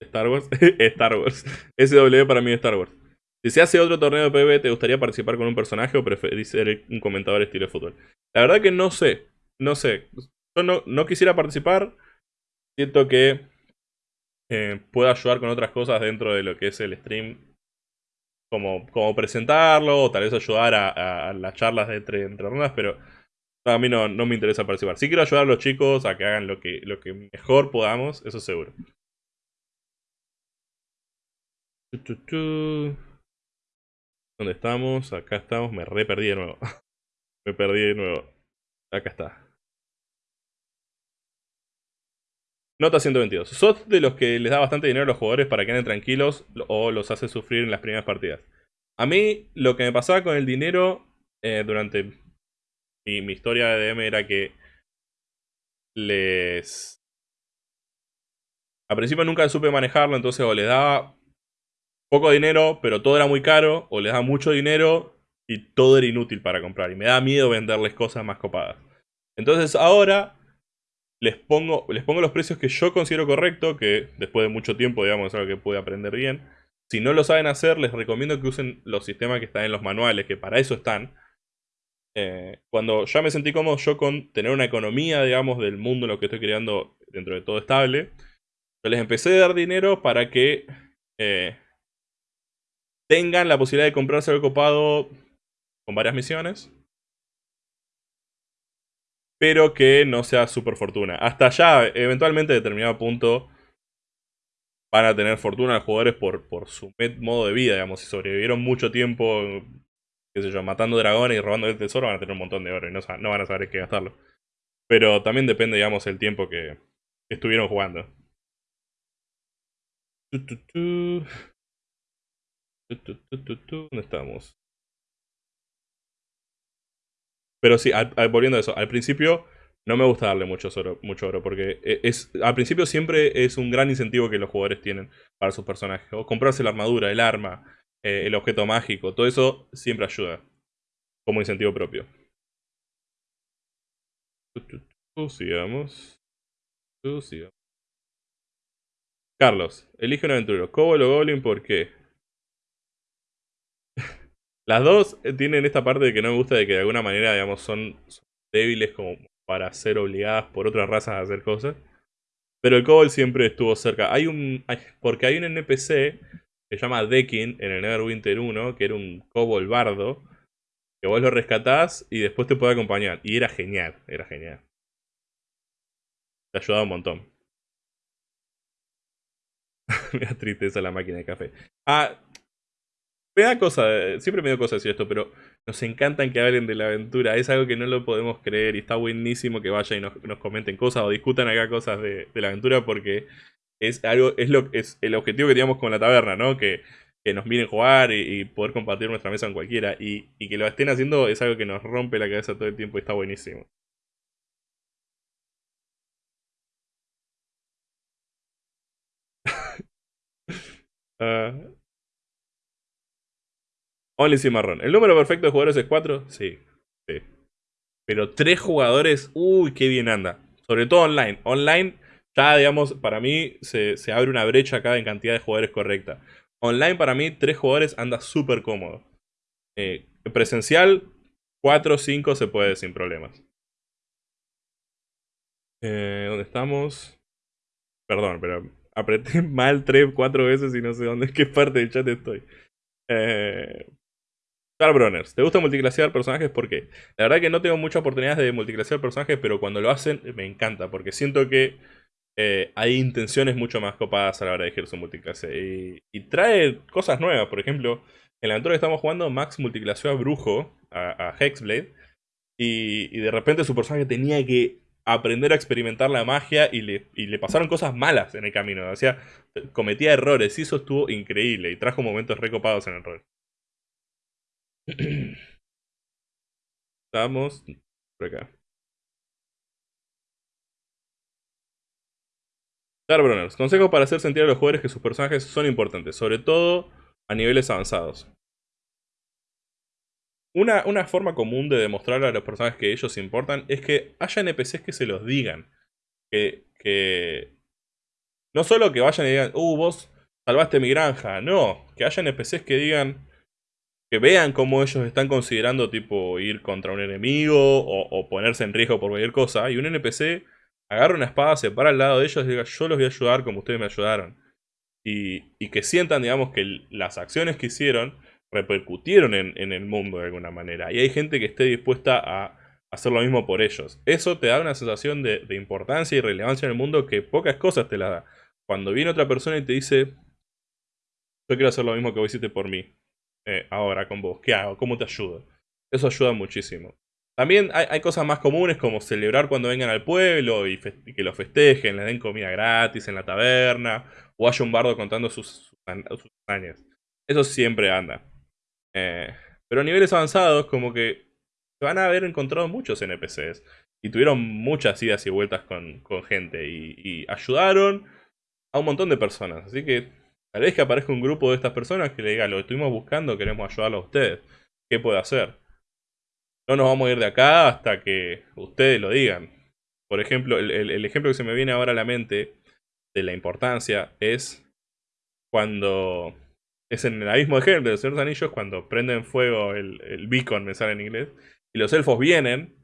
Star Wars, (laughs) Star Wars. SW para mí es Star Wars. Si se hace otro torneo de PvP, ¿te gustaría participar con un personaje o preferís ser un comentador estilo de fútbol? La verdad que no sé. No sé. Yo no, no quisiera participar. Siento que eh, puedo ayudar con otras cosas dentro de lo que es el stream. Como, como presentarlo, o tal vez ayudar a, las charlas de entre, entre rondas, pero a mí no, no, me interesa participar. Sí quiero ayudar a los chicos a que hagan lo que, lo que mejor podamos, eso seguro. ¿Dónde estamos? Acá estamos. Me re perdí de nuevo. (laughs) me perdí de nuevo. Acá está. Nota 122. ¿Sos de los que les da bastante dinero a los jugadores para que anden tranquilos o los hace sufrir en las primeras partidas? A mí lo que me pasaba con el dinero eh, durante mi, mi, historia de DM era que les... A principio nunca supe manejarlo, entonces o les daba poco dinero, pero todo era muy caro, o les daba mucho dinero y todo era inútil para comprar. Y me da miedo venderles cosas más copadas. Entonces ahora les pongo, les pongo los precios que yo considero correcto, que después de mucho tiempo, digamos, es algo que pude aprender bien. Si no lo saben hacer, les recomiendo que usen los sistemas que están en los manuales, que para eso están. Eh, cuando ya me sentí cómodo yo con tener una economía, digamos, del mundo en lo que estoy creando dentro de todo estable, yo les empecé a dar dinero para que eh, tengan la posibilidad de comprarse algo copado con varias misiones pero que no sea super fortuna. Hasta allá, eventualmente, a determinado punto, van a tener fortuna los jugadores por, por su modo de vida, digamos. Si sobrevivieron mucho tiempo, qué sé yo, matando dragones y robando el tesoro, van a tener un montón de oro y no, no van a saber qué gastarlo. Pero también depende, digamos, el tiempo que, estuvieron jugando. ¿Dónde estamos? Pero sí, volviendo a eso, al principio no me gusta darle mucho oro, mucho oro porque e, es, al principio siempre es un gran incentivo que los jugadores tienen para sus personajes. O comprarse la armadura, el arma, eh, el objeto mágico, todo eso siempre ayuda como incentivo propio. Sigamos. Carlos, elige un aventurero. ¿Cobol o Goblin? ¿Por qué? Las dos eh, tienen esta parte de que no me gusta de que de alguna manera, digamos, son, débiles como para ser obligadas por otras razas a hacer cosas. Pero el Cobalt siempre estuvo cerca. Hay un. porque hay un NPC que se llama Dekin en el Neverwinter 1, que era un Cobalt bardo. Que vos lo rescatás y después te puede acompañar. Y era genial, era genial. Te ayudaba un montón. (laughs) me da tristeza la máquina de café. Ah, me da cosa, siempre me da cosa decir esto, pero nos encantan que hablen de la aventura. Es algo que no lo podemos creer y está buenísimo que vayan y nos, comenten cosas o discutan acá cosas de, la aventura porque es algo, es lo es el objetivo que teníamos con la taberna, ¿no? Que, que nos miren jugar y, poder compartir nuestra mesa con cualquiera. Y, y, que lo estén haciendo es algo que nos rompe la cabeza todo el tiempo y está buenísimo. uh, (laughs) Only Cimarrón. ¿El número perfecto de jugadores es 4? Sí, sí. Pero 3 jugadores, uy, qué bien anda. Sobre todo online. Online, ya digamos, para mí se, abre una brecha acá en cantidad de jugadores correcta. Online, para mí, 3 jugadores anda súper cómodo. Eh, presencial, 4 o 5 se puede sin problemas. Eh, ¿Dónde estamos? Perdón, pero apreté (laughs) mal 3, 4 veces y no sé dónde, qué parte del chat estoy. Eh, Broners, ¿te gusta multiclasear personajes? ¿Por qué? La verdad que no tengo muchas oportunidades de multiclasear personajes, pero cuando lo hacen me encanta, porque siento que eh, hay intenciones mucho más copadas a la hora de elegir su multiclase. Y, trae cosas nuevas, por ejemplo, en la aventura que estamos jugando, Max multiclaseó a Brujo, a, Hexblade, y, de repente su personaje tenía que aprender a experimentar la magia y le, y le pasaron cosas malas en el camino. O sea, cometía errores y eso estuvo increíble y trajo momentos recopados en el rol. (clears throat) Estamos por acá. Starbrunners. Consejo para hacer sentir a los jugadores que sus personajes son importantes, sobre todo a niveles avanzados. Una, una, forma común de demostrar a los personajes que ellos importan es que haya NPCs que se los digan. Que, que no solo que vayan y digan, uh, vos salvaste mi granja. No, que haya NPCs que digan, que vean cómo ellos están considerando tipo ir contra un enemigo o, ponerse en riesgo por cualquier cosa. Y un NPC agarra una espada, se para al lado de ellos y diga yo los voy a ayudar como ustedes me ayudaron. Y, que sientan, digamos, que las acciones que hicieron repercutieron en, el mundo de alguna manera. Y hay gente que esté dispuesta a hacer lo mismo por ellos. Eso te da una sensación de, de importancia y relevancia en el mundo que pocas cosas te la da. Cuando viene otra persona y te dice, yo quiero hacer lo mismo que vos hiciste por mí. Eh, ahora con vos? ¿Qué hago? ¿Cómo te ayudo? Eso ayuda muchísimo. También hay, cosas más comunes como celebrar cuando vengan al pueblo y, que lo festejen, les den comida gratis en la taberna, o haya un bardo contando sus, sus, Eso siempre anda. Eh, pero a niveles avanzados, como que se van a haber encontrado muchos NPCs. Y tuvieron muchas idas y vueltas con, gente. y ayudaron a un montón de personas. Así que Tal vez que aparezca un grupo de estas personas que le diga, lo estuvimos buscando, queremos ayudarlo a ustedes. ¿Qué puede hacer? No nos vamos a ir de acá hasta que ustedes lo digan. Por ejemplo, el, ejemplo que se me viene ahora a la mente de la importancia es cuando es en el abismo de Helm de los Señores Anillos, cuando prenden fuego el, el beacon, me sale en inglés, y los elfos vienen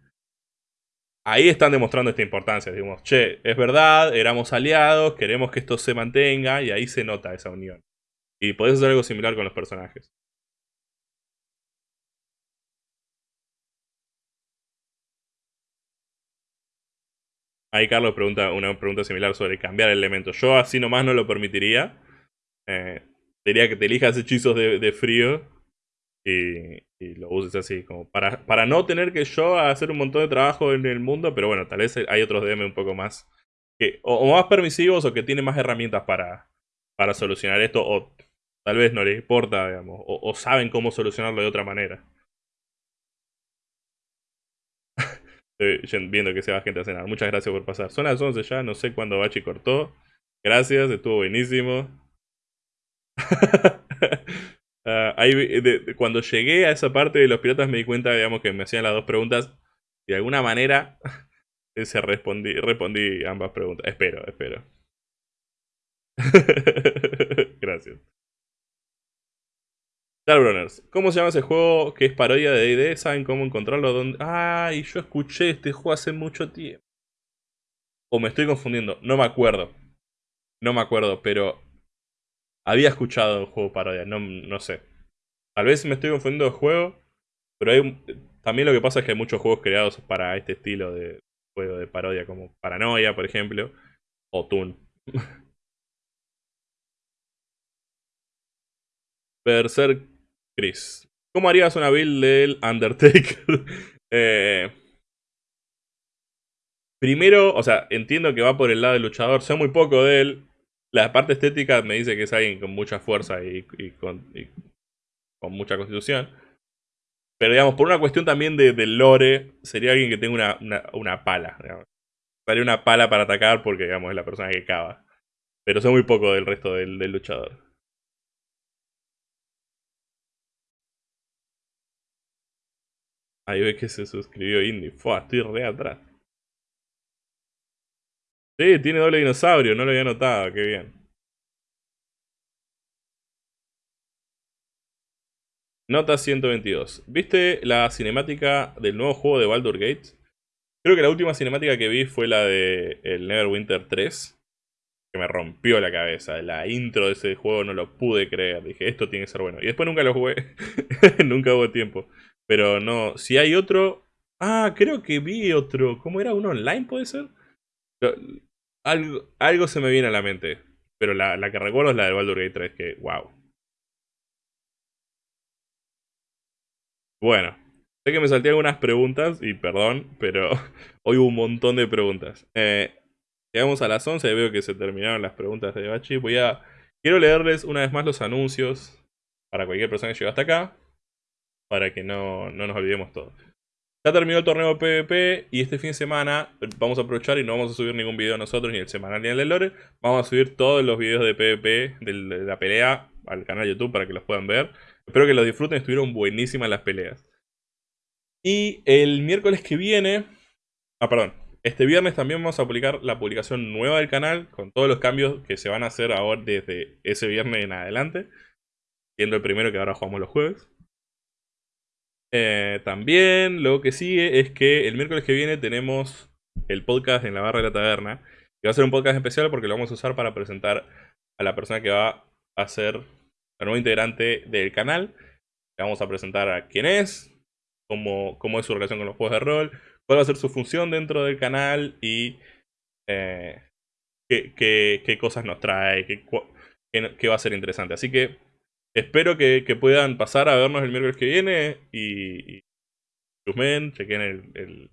ahí están demostrando esta importancia. Digamos, che, es verdad, éramos aliados, queremos que esto se mantenga y ahí se nota esa unión. Y podés hacer algo similar con los personajes. Ahí Carlos pregunta una pregunta similar sobre cambiar el elemento. Yo así nomás no lo permitiría. Eh, diría que te elijas hechizos de frío y, lo uses así, como para, para no tener que yo hacer un montón de trabajo en el mundo, pero bueno, tal vez hay otros DM un poco más, que, o, más permisivos o que tienen más herramientas para, para solucionar esto, o tal vez no les importa, digamos, o, saben cómo solucionarlo de otra manera. (laughs) Estoy viendo que se va gente a cenar. Muchas gracias por pasar. Son las 11 ya, no sé cuándo Bachi cortó. Gracias, estuvo buenísimo. (laughs) Ah, cuando llegué a esa parte de los piratas me di cuenta, digamos, que me hacían las dos preguntas. Y de alguna manera (laughs) se respondí, respondí ambas preguntas. Espero, espero. (laughs) Gracias. Starbrunners, ¿cómo se llama ese juego que es parodia de D&D? ¿Saben cómo encontrarlo? ¿Dónde? Ay, yo escuché este juego hace mucho tiempo. O me estoy confundiendo, no me acuerdo. No me acuerdo, pero había escuchado un juego parodia, no, no sé. Tal vez me estoy confundiendo de juego, Pero hay, también lo que pasa es que hay muchos juegos creados para este estilo de juego de parodia, como Paranoia, por ejemplo, o Toon. (laughs) Berserk Chris. ¿Cómo harías una build del Undertaker? (laughs) eh, primero, o sea, entiendo que va por el lado del luchador, sé muy poco de él. La parte estética me dice que es alguien con mucha fuerza y, con, mucha constitución. Pero digamos, por una cuestión también de, lore, sería alguien que tenga una, pala. Digamos. Una pala para atacar porque, digamos, es la persona que cava. Pero sé muy poco del resto del, luchador. Ahí ves que se suscribió Indy. Fua, estoy re atrás. Sí, tiene doble dinosaurio, no lo había notado, qué bien. Nota 122. ¿Viste la cinemática del nuevo juego de Baldur Gates? Creo que la última cinemática que vi fue la de el Neverwinter 3. Que me rompió la cabeza. La intro de ese juego no lo pude creer. Dije, esto tiene que ser bueno. Y después nunca lo jugué. (laughs) nunca hubo tiempo. Pero no, si hay otro... Ah, creo que vi otro. ¿Cómo era? ¿Uno online puede ser? Algo, algo se me viene a la mente. Pero la, que recuerdo es la de Baldur Gate 3, que wow. Bueno, sé que me salté algunas preguntas y perdón, pero (laughs) hoy hubo un montón de preguntas. Eh, llegamos a las 11 y veo que se terminaron las preguntas de Bachi. Voy a... Quiero leerles una vez más los anuncios para cualquier persona que llegue hasta acá. Para que no, no nos olvidemos todo. Ya terminó el torneo PvP y este fin de semana vamos a aprovechar y no vamos a subir ningún video nosotros, ni el semanal ni el de Lore. Vamos a subir todos los videos de PvP de la pelea al canal de YouTube para que los puedan ver. Espero que los disfruten, estuvieron buenísimas las peleas. Y el miércoles que viene... Ah, perdón. Este viernes también vamos a publicar la publicación nueva del canal con todos los cambios que se van a hacer ahora desde ese viernes en adelante. Siendo el primero que ahora jugamos los jueves. Eh, también lo que sigue es que el miércoles que viene tenemos el podcast en la barra de la taberna. Que va a ser un podcast especial porque lo vamos a usar para presentar a la persona que va a ser la nueva integrante del canal. Le vamos a presentar a quién es, cómo, cómo es su relación con los juegos de rol, cuál va a ser su función dentro del canal y eh, qué, cosas nos trae, qué, qué va a ser interesante. Así que espero que, puedan pasar a vernos el miércoles que viene y, y chequen el,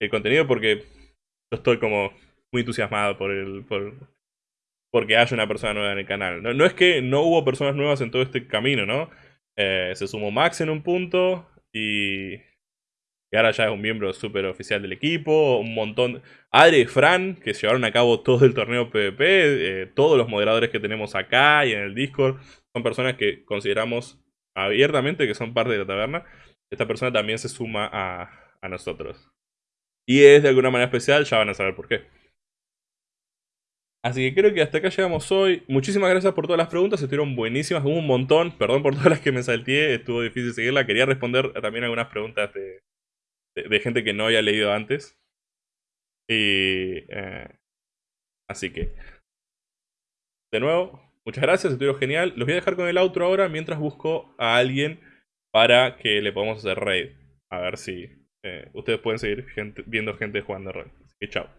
el, contenido porque yo estoy como muy entusiasmado por el por porque haya una persona nueva en el canal. No, es que no hubo personas nuevas en todo este camino, ¿no? Eh, se sumó Max en un punto y, y ahora ya es un miembro súper oficial del equipo. Un montón. Adri y Fran, que llevaron a cabo todo el torneo PvP. Eh, todos los moderadores que tenemos acá y en el Discord son personas que consideramos abiertamente que son parte de la taberna. Esta persona también se suma a, a nosotros. Y es de alguna manera especial, ya van a saber por qué. Así que creo que hasta acá llegamos hoy. Muchísimas gracias por todas las preguntas, estuvieron buenísimas, hubo un montón. Perdón por todas las que me salté, estuvo difícil seguirla. Quería responder también algunas preguntas de, de, gente que no había leído antes. Y. Eh, así que. De nuevo, muchas gracias, estuvo genial. Los voy a dejar con el outro ahora mientras busco a alguien para que le podamos hacer raid. A ver si eh, ustedes pueden seguir viendo gente jugando raid. Así que chao.